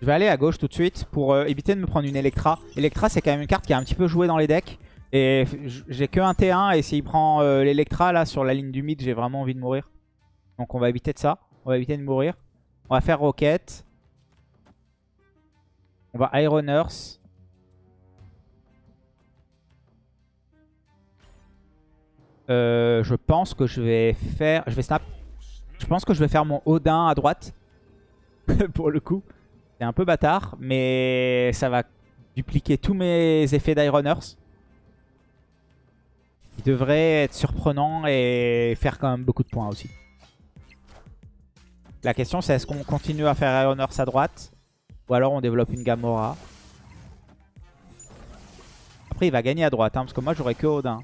S1: Je vais aller à gauche tout de suite pour euh, éviter de me prendre une Electra. Electra, c'est quand même une carte qui a un petit peu joué dans les decks. Et j'ai que un T1 et s'il prend euh, l'Electra là sur la ligne du mid, j'ai vraiment envie de mourir. Donc on va éviter de ça. On va éviter de mourir. On va faire Rocket. On va Iron Earth. Euh, je pense que je vais faire... Je pense que je vais faire mon Odin à droite. [laughs] pour le coup. C'est un peu bâtard. Mais ça va dupliquer tous mes effets d'Ironers. Il devrait être surprenant et faire quand même beaucoup de points aussi. La question c'est est-ce qu'on continue à faire Ironers à droite Ou alors on développe une Gamora? Après il va gagner à droite hein, parce que moi j'aurais que Odin.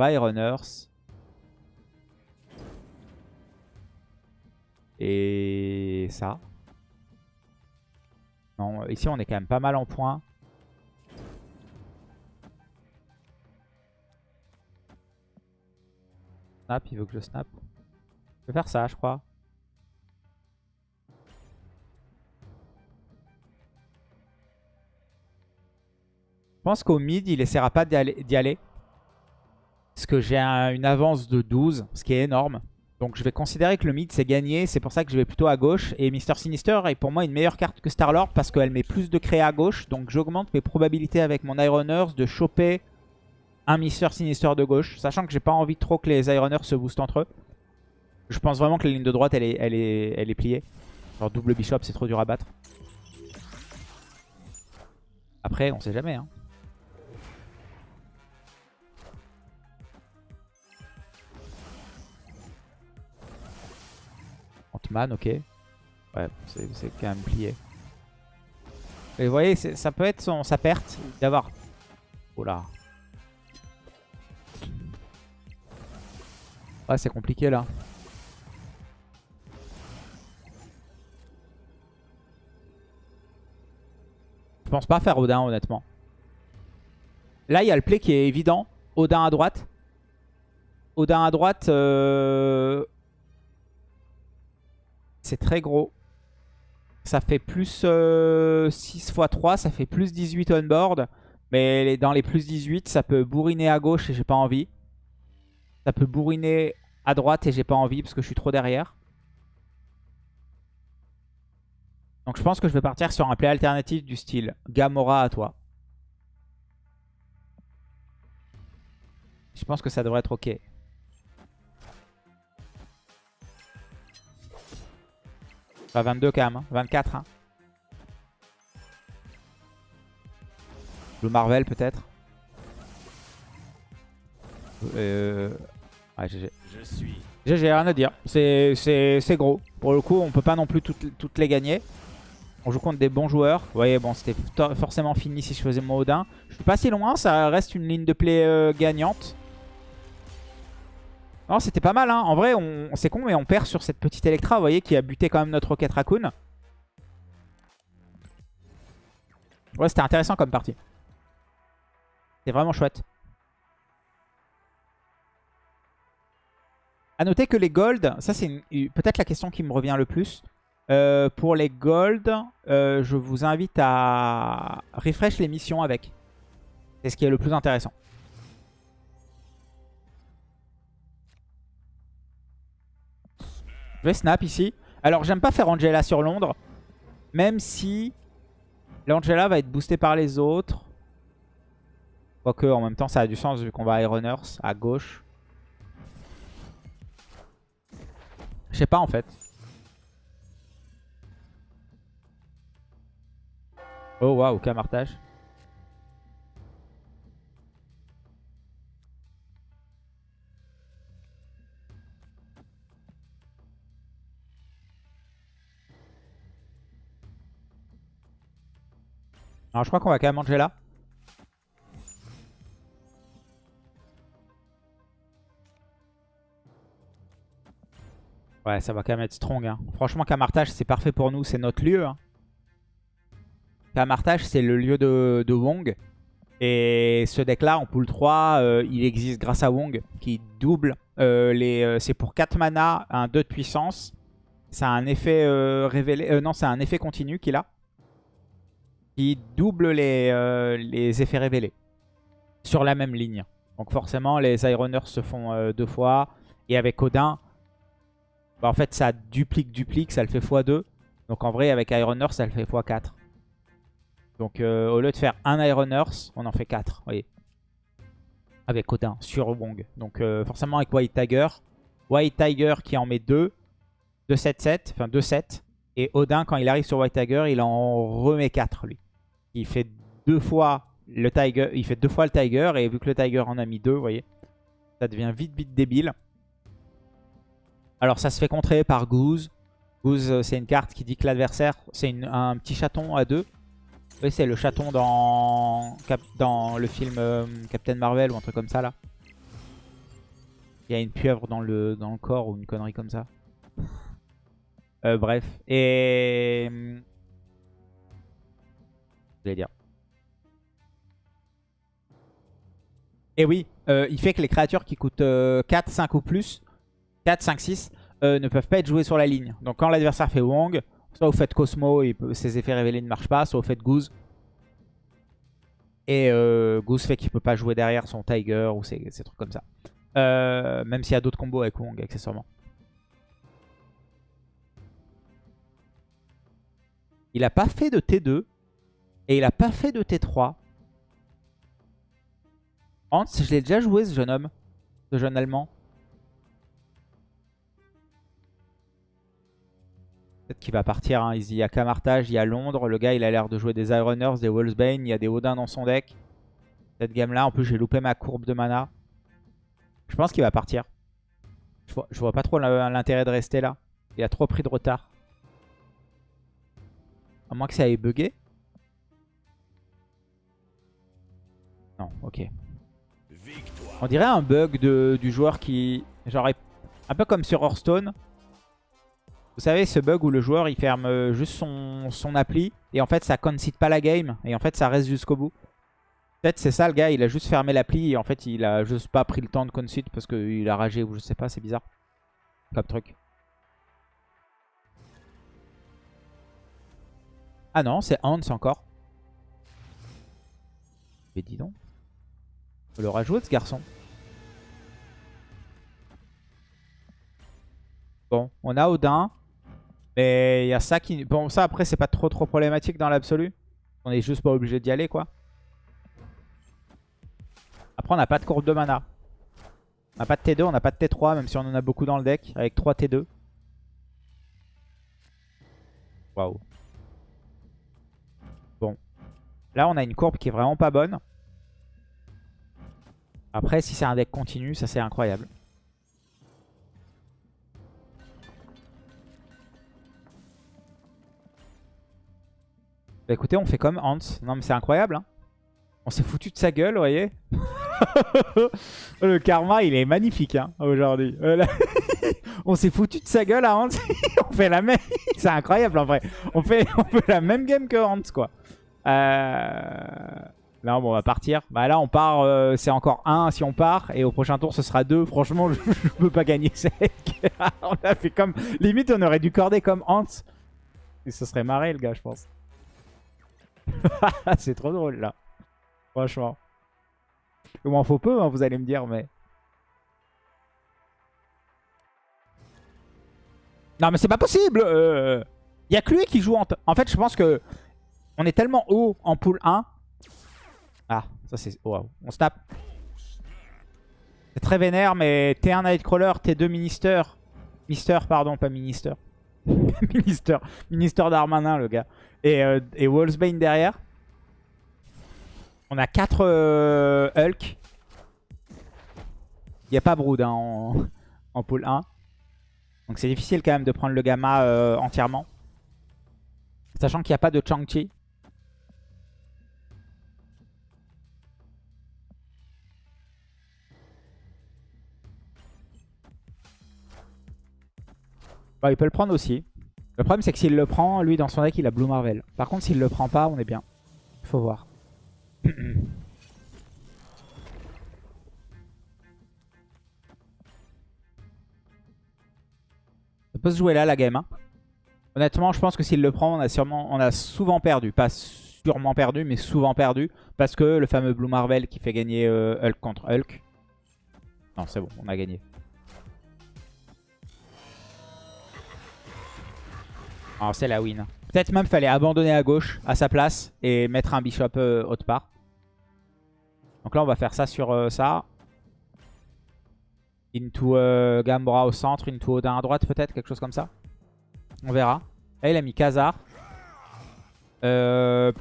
S1: Byroners. Et ça. Non, ici on est quand même pas mal en points. Snap, il veut que je snap. Je vais faire ça, je crois. Je pense qu'au mid, il essaiera pas d'y aller. Parce que j'ai une avance de 12, ce qui est énorme. Donc je vais considérer que le mid c'est gagné, c'est pour ça que je vais plutôt à gauche. Et Mister Sinister est pour moi une meilleure carte que Starlord parce qu'elle met plus de créa à gauche. Donc j'augmente mes probabilités avec mon Ironers de choper un Mister Sinister de gauche. Sachant que j'ai pas envie trop que les Ironers se boostent entre eux. Je pense vraiment que la ligne de droite elle est, elle est, elle est pliée. Genre double Bishop c'est trop dur à battre. Après on sait jamais hein. Man ok. Ouais, c'est quand même plié. Et vous voyez, ça peut être son, sa perte d'avoir... Oh là. Ouais, c'est compliqué là. Je pense pas faire Odin honnêtement. Là, il y a le play qui est évident. Odin à droite. Odin à droite, euh, c'est très gros. Ça fait plus 6 x 3, ça fait plus 18 on board. Mais dans les plus 18, ça peut bourriner à gauche et j'ai pas envie. Ça peut bourriner à droite et j'ai pas envie parce que je suis trop derrière. Donc je pense que je vais partir sur un play alternatif du style Gamora à toi. Je pense que ça devrait être ok. 22 quand même, 24. Hein. Le Marvel peut-être. Euh... Ouais, GG. Je suis. GG, rien à dire. C'est gros. Pour le coup, on peut pas non plus toutes, toutes, les gagner. On joue contre des bons joueurs. Vous voyez, bon, c'était forcément fini si je faisais mon Odin. Je suis pas si loin, ça reste une ligne de play euh, gagnante. Non, c'était pas mal. Hein. En vrai, on... c'est con, mais on perd sur cette petite Electra, vous voyez, qui a buté quand même notre Rocket Raccoon. Ouais, c'était intéressant comme partie. C'est vraiment chouette. A noter que les gold, ça c'est peut-être la question qui me revient le plus. Euh, pour les gold, euh, je vous invite à refresh les missions avec. C'est ce qui est le plus intéressant. Je vais snap ici. Alors j'aime pas faire Angela sur Londres. Même si l'Angela va être boostée par les autres. Quoique en même temps ça a du sens vu qu'on va à à gauche. Je sais pas en fait. Oh waouh, camartage. Alors je crois qu'on va quand même manger là. Ouais, ça va quand même être strong. Hein. Franchement, Camartage, c'est parfait pour nous. C'est notre lieu. Hein. Camartage, c'est le lieu de, Wong. Et ce deck-là, en pool 3, euh, il existe grâce à Wong, qui double euh. Euh, c'est pour 4 mana, un 2 de puissance. C'est un effet révélé... non, c'est un effet continu qu'il a. Qui double les, les effets révélés. Sur la même ligne. Donc forcément, les Ironers se font deux fois. Et avec Odin, bah, en fait, ça duplique, duplique, ça le fait x2. Donc en vrai, avec Iron Earth, ça le fait x4. Donc euh, au lieu de faire un Iron Earth, on en fait 4. Vous voyez Avec Odin sur Wong. Donc euh, forcément avec White Tiger. White Tiger qui en met 2. 2 7 7. Enfin 2 7. Et Odin, quand il arrive sur White Tiger, il en remet 4 lui. Il fait deux fois le Tiger. Il fait deux fois le Tiger. Et vu que le Tiger en a mis 2, vous voyez, ça devient vite vite débile. Alors ça se fait contrer par Goose. Goose, euh, c'est une carte qui dit que l'adversaire, c'est un petit chaton à deux. Oui, c'est le chaton dans, dans le film euh, Captain Marvel ou un truc comme ça là. Il y a une pieuvre dans le, dans le corps ou une connerie comme ça. Euh, bref. Et... Je vais dire. Et oui, il fait que les créatures qui coûtent 4, 5 ou plus 4, 5, 6 ne peuvent pas être joués sur la ligne. Donc quand l'adversaire fait Wong, soit vous faites Cosmo et ses effets révélés ne marchent pas, soit vous faites Goose. Et euh, Goose fait qu'il ne peut pas jouer derrière son Tiger ou ces, trucs comme ça. Euh, même s'il y a d'autres combos avec Wong accessoirement. Il n'a pas fait de T2. Et il n'a pas fait de T3. Hans, je l'ai déjà joué ce jeune homme. Ce jeune allemand. Peut-être qu'il va partir. Hein. Il y a Camartage, il y a Londres. Le gars, il a l'air de jouer des Ironers, des Wolfsbane. Il y a des Odin dans son deck. Cette gamme-là, en plus, j'ai loupé ma courbe de mana. Je pense qu'il va partir. Je vois, vois pas trop l'intérêt de rester là. Il a trop pris de retard. À moins que ça ait bugué. Non, ok. On dirait un bug du joueur qui... Genre, un peu comme sur Hearthstone. Vous savez, ce bug où le joueur il ferme euh, juste son, son appli et en fait ça concite pas la game et en fait ça reste jusqu'au bout. Peut-être c'est ça le gars, il a juste fermé l'appli et en fait il a juste pas pris le temps de concite parce qu'il a ragé ou je sais pas, c'est bizarre. Comme truc. Ah non, c'est Hans encore. Mais dis donc. On le rajouter ce garçon. Bon, on a Odin. Mais il y a ça qui... Bon, ça après, c'est pas trop trop problématique dans l'absolu. On est juste pas obligé d'y aller, quoi. Après, on n'a pas de courbe de mana. On n'a pas de T2, on n'a pas de T3, même si on en a beaucoup dans le deck, avec 3 T2. Waouh. Là, on a une courbe qui est vraiment pas bonne. Après, si c'est un deck continu, ça c'est incroyable. Bah écoutez, on fait comme Hans. Non mais c'est incroyable. Hein. On s'est foutu de sa gueule, vous voyez [laughs] Le karma, il est magnifique hein, aujourd'hui. Euh, [laughs] on s'est foutu de sa gueule à Hans. [laughs] on fait la même... c'est incroyable en vrai. On fait... on fait la même game que Hans, quoi. Euh... Là, bon, on va partir. Bah là, on part, euh, c'est encore 1 si on part. Et au prochain tour, ce sera 2. Franchement, [laughs] je, ne peux pas gagner sec. [laughs] on a fait comme... Limite, on aurait dû corder comme Hans. Il se serait marré, le gars, je pense. [laughs] c'est trop drôle, là. Franchement. Il m'en faut peu, hein, vous allez me dire, mais... Non, mais c'est pas possible Il euh... y a que lui qui joue en... En fait, je pense que... On est tellement haut en pool 1. Ah, ça c'est... Wow. On snap. C'est très vénère, mais T1 Nightcrawler, T2 Minister. Mister, pardon, pas Minister. [laughs] Minister. Minister Darmanin, le gars. Et, euh, Wolfsbane derrière. On a 4 euh, Hulk. Il n'y a pas Brood hein, en, en pool 1. Donc c'est difficile quand même de prendre le Gamma euh, entièrement. Sachant qu'il n'y a pas de Chang-Chi. Bah, il peut le prendre aussi. Le problème, c'est que s'il le prend, lui, dans son deck, il a Blue Marvel. Par contre, s'il le prend pas, on est bien. Il faut voir. [clears throat] Ça peut se jouer là, la game. Hein. Honnêtement, je pense que s'il le prend, on a, sûrement, on a souvent perdu. Pas sûrement perdu, mais souvent perdu. Parce que le fameux Blue Marvel qui fait gagner euh, Hulk contre Hulk. Non, c'est bon, on a gagné. Alors c'est la win. Peut-être même fallait abandonner à gauche à sa place et mettre un bishop euh, autre part. Donc là on va faire ça sur euh, ça. Into euh, Gambra au centre, into Odin à droite peut-être, quelque chose comme ça. On verra. Là il a mis Khazar. Euh,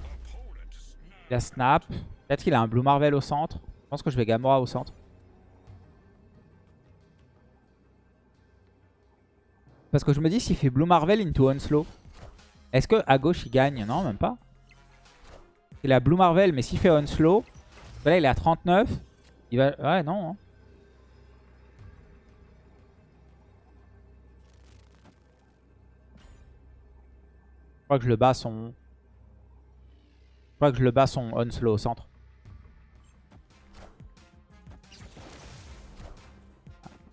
S1: il a Snap. Peut-être qu'il a un Blue Marvel au centre. Je pense que je vais Gamora au centre. Parce que je me dis, s'il fait Blue Marvel into Onslow, est-ce qu'à gauche il gagne? Non, même pas. Il a Blue Marvel, mais s'il fait Onslow, là il est à 39. Il va... Ouais, non. Hein. Je crois que je le bats son... Je crois que je le bats son Onslow au centre.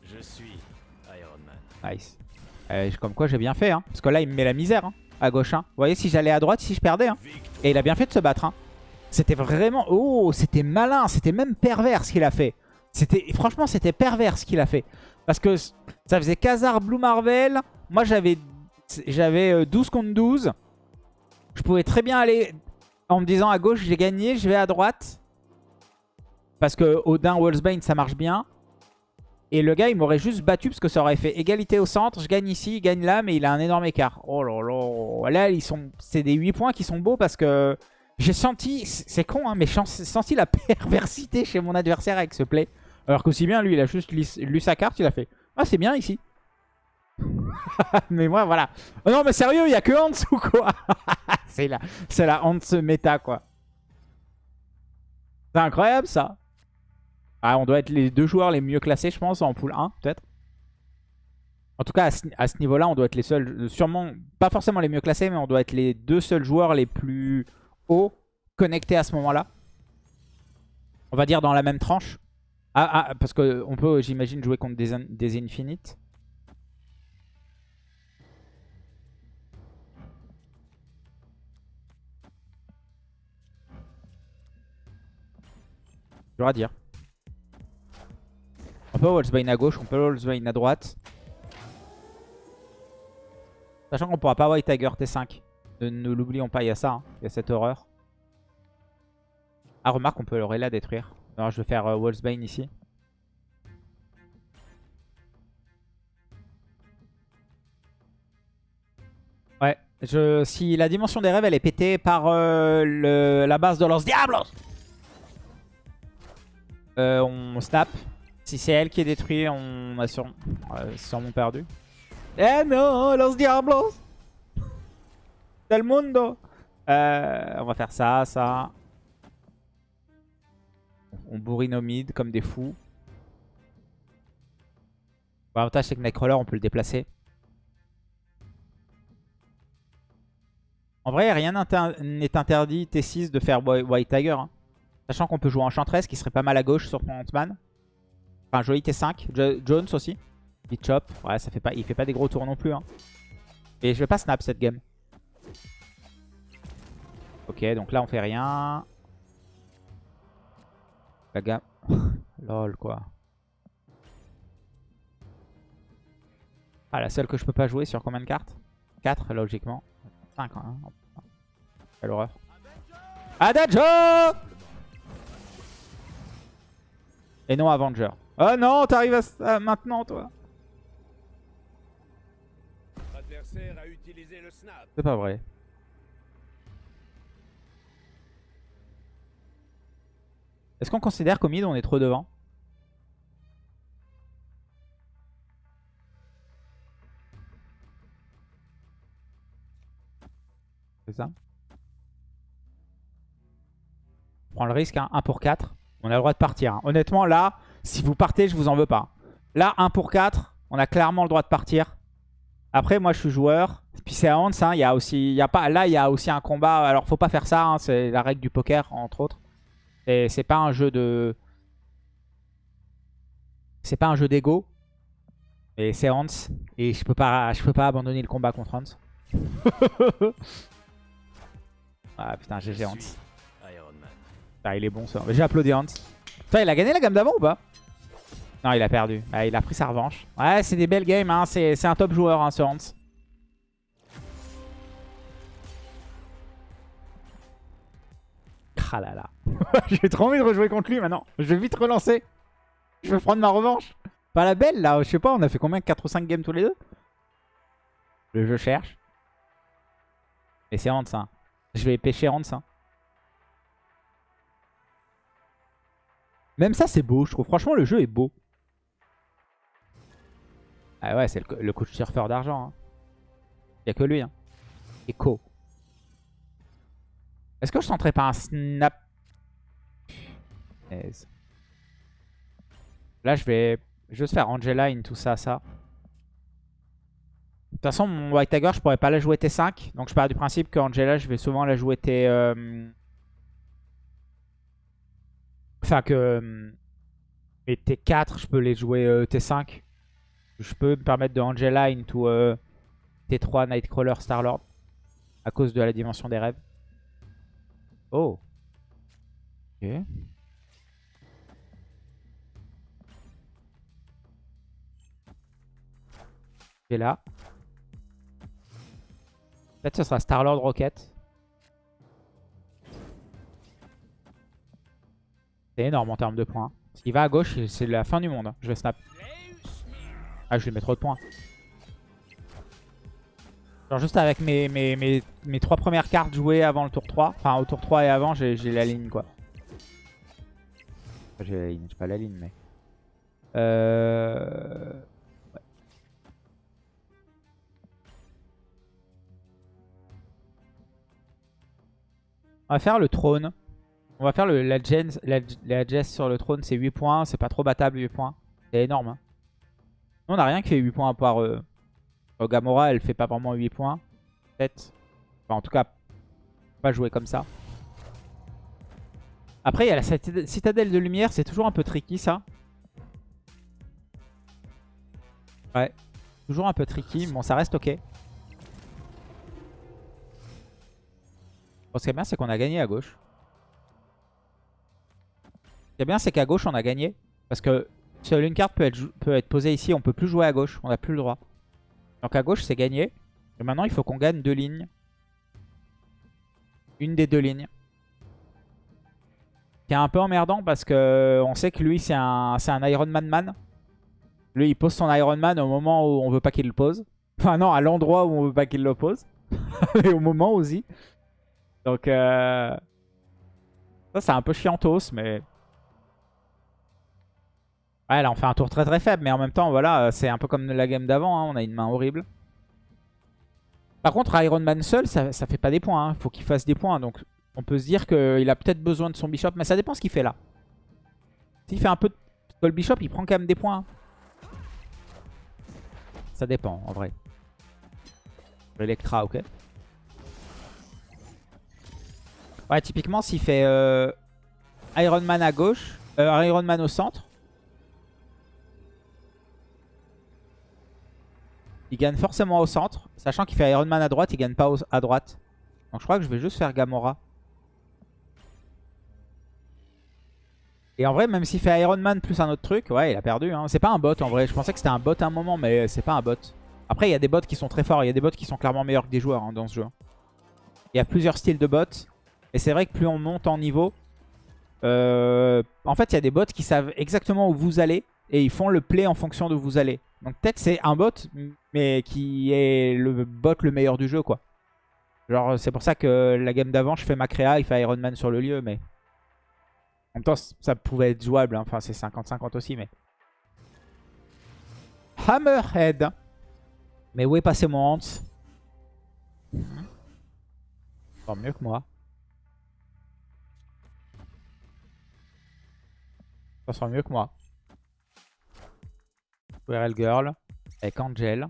S2: Je suis Iron Man.
S1: Nice. Euh, comme quoi j'ai bien fait, hein. Parce que là, il me met la misère, hein, à gauche. Hein. Vous voyez, si j'allais à droite, si je perdais. Hein. Et il a bien fait de se battre. Hein. C'était vraiment... Oh, c'était malin. C'était même pervers ce qu'il a fait. Franchement, c'était pervers ce qu'il a fait. Parce que ça faisait Khazar, Blue Marvel. Moi, j'avais j'avais 12 euh, contre 12. Je pouvais très bien aller en me disant à gauche, j'ai gagné, je vais à droite. Parce que Odin, Wolfsbane, ça marche bien. Et le gars, il m'aurait juste battu parce que ça aurait fait égalité au centre. Je gagne ici, il gagne là, mais il a un énorme écart. Oh là là. Là, sont... c'est des 8 points qui sont beaux parce que j'ai senti... C'est con, hein, mais j'ai senti la [laughs] perversité chez mon adversaire avec ce play. Alors qu'aussi bien, lui, il a juste lu sa carte, il a fait « Ah, c'est bien ici. [laughs] » Mais moi, voilà. Oh non, mais sérieux, il n'y a que Hans ou quoi? [laughs] C'est la, la Hans méta, quoi. C'est incroyable, ça. Ah, on doit être les deux joueurs les mieux classés, je pense, en pool 1, peut-être. En tout cas, à ce, niveau-là, on doit être les seuls, sûrement, pas forcément les mieux classés, mais on doit être les deux seuls joueurs les plus hauts connectés à ce moment-là. On va dire dans la même tranche. Ah, ah parce qu'on peut, j'imagine, jouer contre des, des infinites. Dur à dire. On peut Wolfsbane à gauche, on peut Wolfsbane à droite. Sachant qu'on pourra pas White Tiger T5. Ne, l'oublions pas, il y a ça. Hein. Il y a cette horreur. Ah, remarque, on peut à détruire. Alors, je vais faire euh, Wolfsbane ici. Ouais. Je, si la dimension des rêves, elle est pétée par euh, la base de Los Diablos, euh, on snap. Si c'est elle qui est détruite, on a sûrement perdu. Eh non, los diablos Del mundo euh, On va faire ça, ça. On bourrine au mid comme des fous. L'avantage c'est que Nightcrawler on peut le déplacer. En vrai rien n'est interdit T6 de faire White Tiger. Hein. Sachant qu'on peut jouer Enchantress qui serait pas mal à gauche sur Ant-Man. Enfin, joli T5. Jones aussi. Il chop. Ouais, ça fait pas, il fait pas des gros tours non plus. Hein. Et je vais pas snap cette game. Ok, donc là on fait rien. La gamme... [laughs] Lol quoi. Ah, la seule que je peux pas jouer sur combien de cartes? 4 logiquement. 5 hein. Quelle horreur. Adagio Et non Avenger. Oh non, t'arrives à... maintenant toi. C'est pas vrai. Est-ce qu'on considère qu'au mid on est trop devant? C'est ça On prend le risque, hein. 1 pour 4. On a le droit de partir. Hein. Honnêtement, là, si vous partez, je vous en veux pas. Là, 1 pour 4, on a clairement le droit de partir. Après, moi, je suis joueur. Puis c'est à Hans, hein. il y a aussi, il y a pas, là, il y a aussi un combat. Alors, faut pas faire ça, hein. c'est la règle du poker, entre autres. Et c'est pas un jeu de... C'est pas un jeu d'ego. Et c'est Hans. Et je peux pas, je peux pas abandonner le combat contre Hans. [laughs] ah putain, GG Hans. Ah, il est bon ça. J'ai applaudi Hans. Putain, il a gagné la gamme d'avant ou pas? Non, il a perdu. Il a pris sa revanche. Ouais, c'est des belles games. Hein. C'est un top joueur, hein, ce Hans. Là. [laughs] J'ai trop envie de rejouer contre lui maintenant. Je vais vite relancer. Je vais prendre ma revanche. Pas la belle là, je sais pas, on a fait combien? 4 ou 5 games tous les deux? Le jeu cherche. Et c'est Hans hein. Je vais pêcher Hans hein. Même ça c'est beau, je trouve. Franchement le jeu est beau. Ah ouais, c'est le, coach surfeur d'argent. Hein. Il a que lui. Hein. Echo. Est-ce que je tenterais pas un snap? Là, je vais juste faire Angeline, tout ça, ça. De toute façon, mon White Tiger, je pourrais pas la jouer T5. Donc, je pars du principe qu'Angela, je vais souvent la jouer T... Euh, enfin, que... Euh, T4, je peux les jouer euh, T5. Je peux me permettre de Angeline tout T3 Nightcrawler Starlord. À cause de la dimension des rêves. Oh. Ok. Et là. Peut-être ce sera Starlord Rocket. C'est énorme en termes de points. S'il va à gauche, c'est la fin du monde. Je vais snap. Ah, je vais mettre trop de points. Genre juste avec mes, mes, mes, mes trois premières cartes jouées avant le tour 3. Enfin, au tour 3 et avant, j'ai la ligne, quoi. J'ai la ligne, j'ai pas la ligne, mais... Euh... On va faire le trône. On va faire le, la, gens, la, sur le trône, c'est 8 points. C'est pas trop battable 8 points. C'est énorme. Hein. On n'a rien qui fait 8 points à part... Euh, Gamora, elle fait pas vraiment 8 points. Peut-être. Enfin, en tout cas, pas jouer comme ça. Après, il y a la citadelle de lumière. C'est toujours un peu tricky, ça. Ouais. Toujours un peu tricky. Bon, ça reste ok. ce qui est bien, c'est qu'on a gagné à gauche. Ce qui est bien, c'est qu'à gauche, on a gagné. Parce que seule une carte peut être, posée ici. On peut plus jouer à gauche. On n'a plus le droit. Donc à gauche, c'est gagné. Et maintenant, il faut qu'on gagne deux lignes. Une des deux lignes. Qui est un peu emmerdant parce que on sait que lui, c'est un, un Iron Man Man. Lui, il pose son Iron Man au moment où on veut pas qu'il le pose. Enfin non, à l'endroit où on veut pas qu'il le pose. [laughs] Et au moment aussi. Donc, euh... ça, c'est un peu chiantos, mais... Ouais, là, on fait un tour très très faible, mais en même temps, voilà, c'est un peu comme la game d'avant, hein, on a une main horrible. Par contre, Iron Man seul, ça, ça fait pas des points, hein. faut qu'il fasse des points, donc on peut se dire qu'il a peut-être besoin de son Bishop, mais ça dépend ce qu'il fait là. S'il fait un peu de le Bishop, il prend quand même des points. Hein. Ça dépend, en vrai. Electra, ok. Ouais, typiquement, s'il fait euh, Iron Man à gauche, euh, Iron Man au centre, Il gagne forcément au centre. Sachant qu'il fait Iron Man à droite, il gagne pas à droite. Donc je crois que je vais juste faire Gamora. Et en vrai, même s'il fait Iron Man plus un autre truc, ouais, il a perdu. Hein. C'est pas un bot en vrai. Je pensais que c'était un bot à un moment, mais c'est pas un bot. Après, il y a des bots qui sont très forts. Il y a des bots qui sont clairement meilleurs que des joueurs hein, dans ce jeu. Il y a plusieurs styles de bots. Et c'est vrai que plus on monte en niveau, euh, en fait, il y a des bots qui savent exactement où vous allez et ils font le play en fonction de où vous allez. Donc peut-être c'est un bot mais qui est le bot le meilleur du jeu, quoi. Genre, c'est pour ça que la game d'avant, je fais ma créa, il fait Iron Man sur le lieu, mais... En même temps, ça pouvait être jouable, hein. enfin c'est 50-50 aussi, mais... Hammerhead. Mais où est passé mon Hans? Encore mieux que moi. Ça sera mieux que moi. WRL Girl. Avec Angel.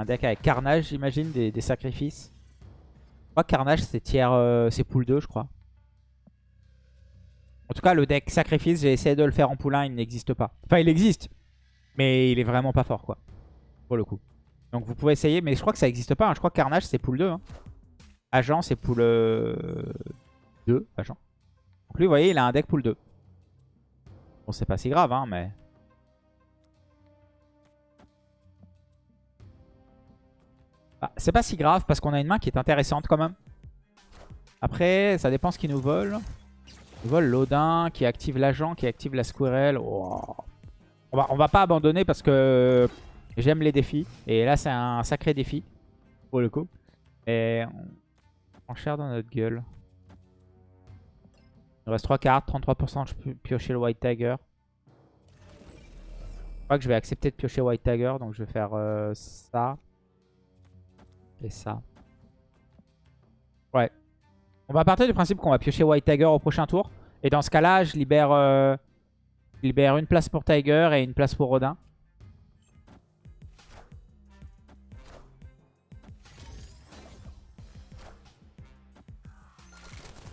S1: Un deck avec Carnage, j'imagine, des, sacrifices. Je crois que Carnage, c'est tiers, euh, c'est pool 2, je crois. En tout cas, le deck sacrifice, j'ai essayé de le faire en pool 1, il n'existe pas. Enfin, il existe, mais il est vraiment pas fort, quoi. Pour le coup. Donc vous pouvez essayer, mais je crois que ça n'existe pas. Hein. Je crois que Carnage, c'est pool 2. Hein. Agent, c'est pool 2. Euh, agent. Donc lui, vous voyez, il a un deck pool 2. Bon, c'est pas si grave, hein, mais... Ah, c'est pas si grave parce qu'on a une main qui est intéressante quand même. Après, ça dépend ce qu'il nous vole. Il vole l'Odin qui active l'agent, qui active la Squirrel. Oh. On, va, on va pas abandonner parce que j'aime les défis. Et là, c'est un sacré défi pour le coup. Et on prend cher dans notre gueule. Il reste 3 cartes, 33%. Je peux piocher le White Tiger. Je crois que je vais accepter de piocher White Tiger. Donc je vais faire euh, ça. Et ça. Ouais. On va partir du principe qu'on va piocher White Tiger au prochain tour. Et dans ce cas-là, je libère, euh, libère une place pour Tiger et une place pour Rodin.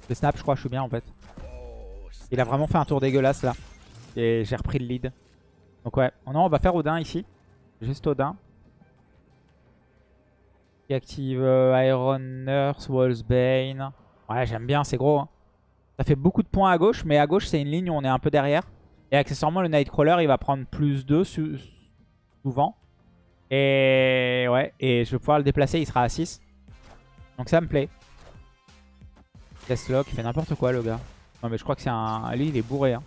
S1: Le snap, je crois, je suis bien en fait. Il a vraiment fait un tour dégueulasse là. Et j'ai repris le lead. Donc ouais, non, on va faire Odin ici. Juste Odin. Qui active euh, Iron Nurse, Bane. Ouais, j'aime bien, c'est gros. Hein. Ça fait beaucoup de points à gauche, mais à gauche, c'est une ligne où on est un peu derrière. Et accessoirement, le Nightcrawler, il va prendre plus 2 souvent. Et ouais, et je vais pouvoir le déplacer, il sera à 6. Donc ça me plaît. Deathlock, il fait n'importe quoi le gars. Non mais je crois que c'est un... Lui il est bourré hein.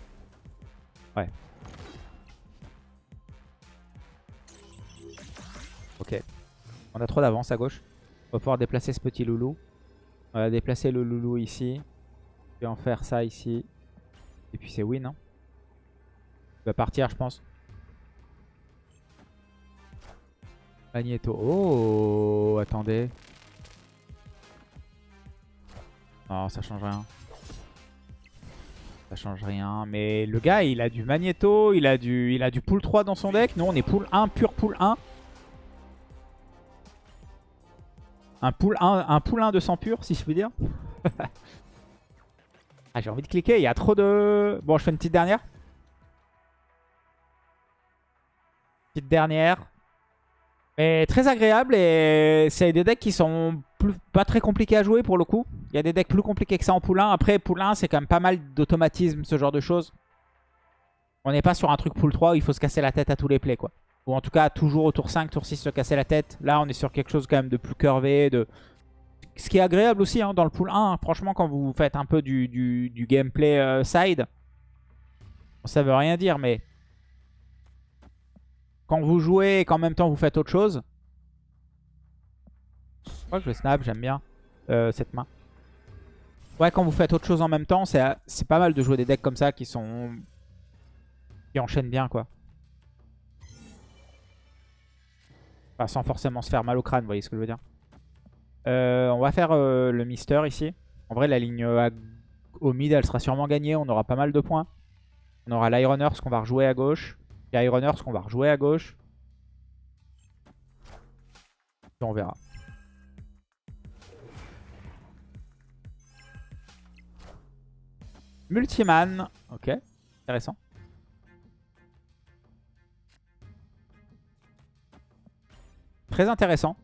S1: Ouais. On a trop d'avance à gauche. On va pouvoir déplacer ce petit loulou. On va déplacer le loulou ici. Et en faire ça ici. Et puis c'est win. Hein. Il va partir je pense. Magneto. Oh, attendez. Non, ça change rien. Ça change rien. Mais le gars, il a du Magneto, il a du, il a du pool 3 dans son deck. Nous, on est pool 1, pur pool 1. Un pool 1, un pool 1 de sang pur, si je puis dire. [laughs] ah, j'ai envie de cliquer. Il y a trop de... Bon, je fais une petite dernière. Petite dernière. Mais très agréable et c'est des decks qui sont pas très compliqués à jouer pour le coup. Il y a des decks plus compliqués que ça en 1. Après, 1, c'est quand même pas mal d'automatisme, ce genre de choses. On n'est pas sur un truc pool 3 où il faut se casser la tête à tous les plays, quoi. Ou en tout cas, toujours au tour 5, tour 6, se casser la tête. Là, on est sur quelque chose quand même de plus curvé, de... Ce qui est agréable aussi hein, dans le pool 1, franchement, quand vous faites un peu du, du, gameplay euh, side, ça veut rien dire, mais quand vous jouez et qu'en même temps vous faites autre chose, je crois que je snap, j'aime bien euh, cette main. Ouais, quand vous faites autre chose en même temps, c'est pas mal de jouer des decks comme ça qui sont... qui enchaînent bien, quoi. Sans forcément se faire mal au crâne, vous voyez ce que je veux dire. Euh, on va faire euh, le Mister ici. En vrai, la ligne au mid, elle sera sûrement gagnée. On aura pas mal de points. On aura ce qu'on va rejouer à gauche. Ce qu'on va rejouer à gauche. on verra. Multiman. Ok, intéressant. Très intéressant.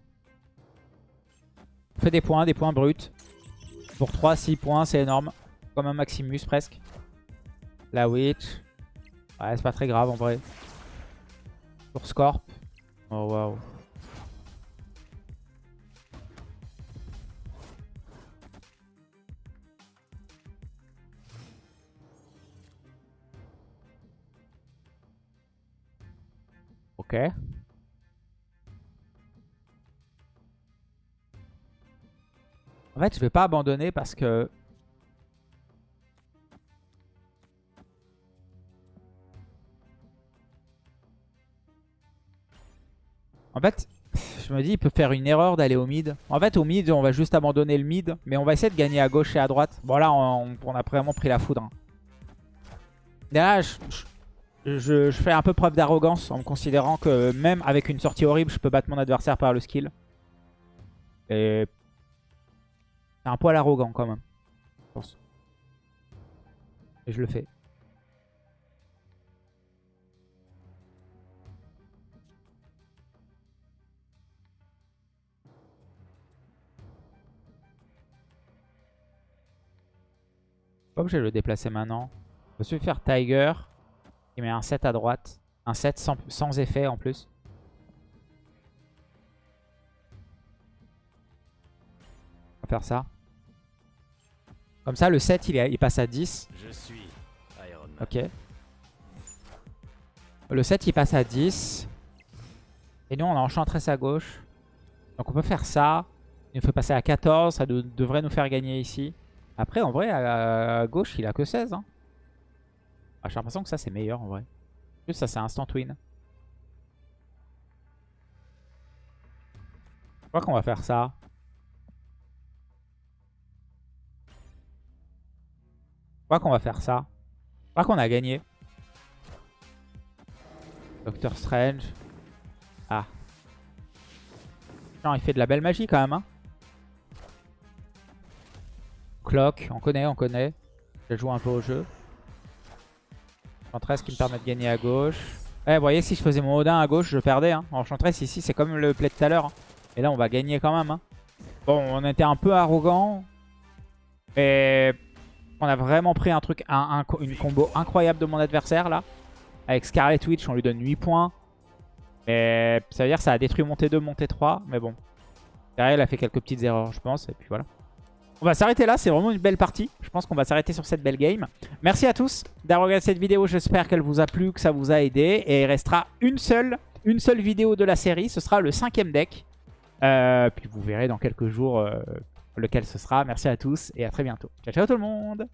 S1: On fait des points, des points bruts. Pour 3, 6 points, c'est énorme. Comme un Maximus presque. La Witch. Ouais, c'est pas très grave en vrai. Pour Scorp. Oh waouh. Ok. En fait, je vais pas abandonner parce que... En fait, je me dis, il peut faire une erreur d'aller au mid. En fait, au mid, on va juste abandonner le mid. Mais on va essayer de gagner à gauche et à droite. Bon, là, on, a vraiment pris la foudre. Hein. là, je, fais un peu preuve d'arrogance en me considérant que même avec une sortie horrible, je peux battre mon adversaire par le skill. Et c'est un poil arrogant quand même. Je pense. Et je le fais. Pas obligé de le déplacer maintenant. Je vais faire Tiger. Il met un 7 à droite. Un 7 sans, sans effet en plus. On va faire ça. Comme ça, le 7, il, il passe à 10.
S2: Je suis Iron Man.
S1: Ok. Le 7, il passe à 10. Et nous, on a Enchantress à gauche. Donc on peut faire ça. Il nous fait passer à 14. Ça devrait nous faire gagner ici. Après, en vrai, à, gauche, il a que 16. Hein. Ah, J'ai l'impression que ça, c'est meilleur en vrai. Juste ça, c'est instant win. Je crois qu'on va faire ça. Crois qu'on va faire ça. Je crois qu'on a gagné. Doctor Strange. Ah. Non, il fait de la belle magie quand même. Hein. Clock, on connaît, on connaît. Je joue un peu au jeu. 13 qui me permet de gagner à gauche. Eh, vous voyez, si je faisais mon Odin à gauche, je perdais. Hein. Enchantress ici, c'est comme le play de tout à l'heure. Hein. Et là, on va gagner quand même. Hein. Bon, on était un peu arrogant. Et on a vraiment pris un truc, un, une combo incroyable de mon adversaire là. Avec Scarlet Witch, on lui donne 8 points. Et ça veut dire que ça a détruit mon T2, mon T3. Mais bon. Derrière, elle a fait quelques petites erreurs, je pense. Et puis voilà. On va s'arrêter là, c'est vraiment une belle partie. Je pense qu'on va s'arrêter sur cette belle game. Merci à tous d'avoir regardé cette vidéo. J'espère qu'elle vous a plu, que ça vous a aidé. Et il restera une seule, une seule vidéo de la série. Ce sera le cinquième deck. Euh, puis vous verrez dans quelques jours euh, lequel ce sera. Merci à tous et à très bientôt. Ciao, ciao tout le monde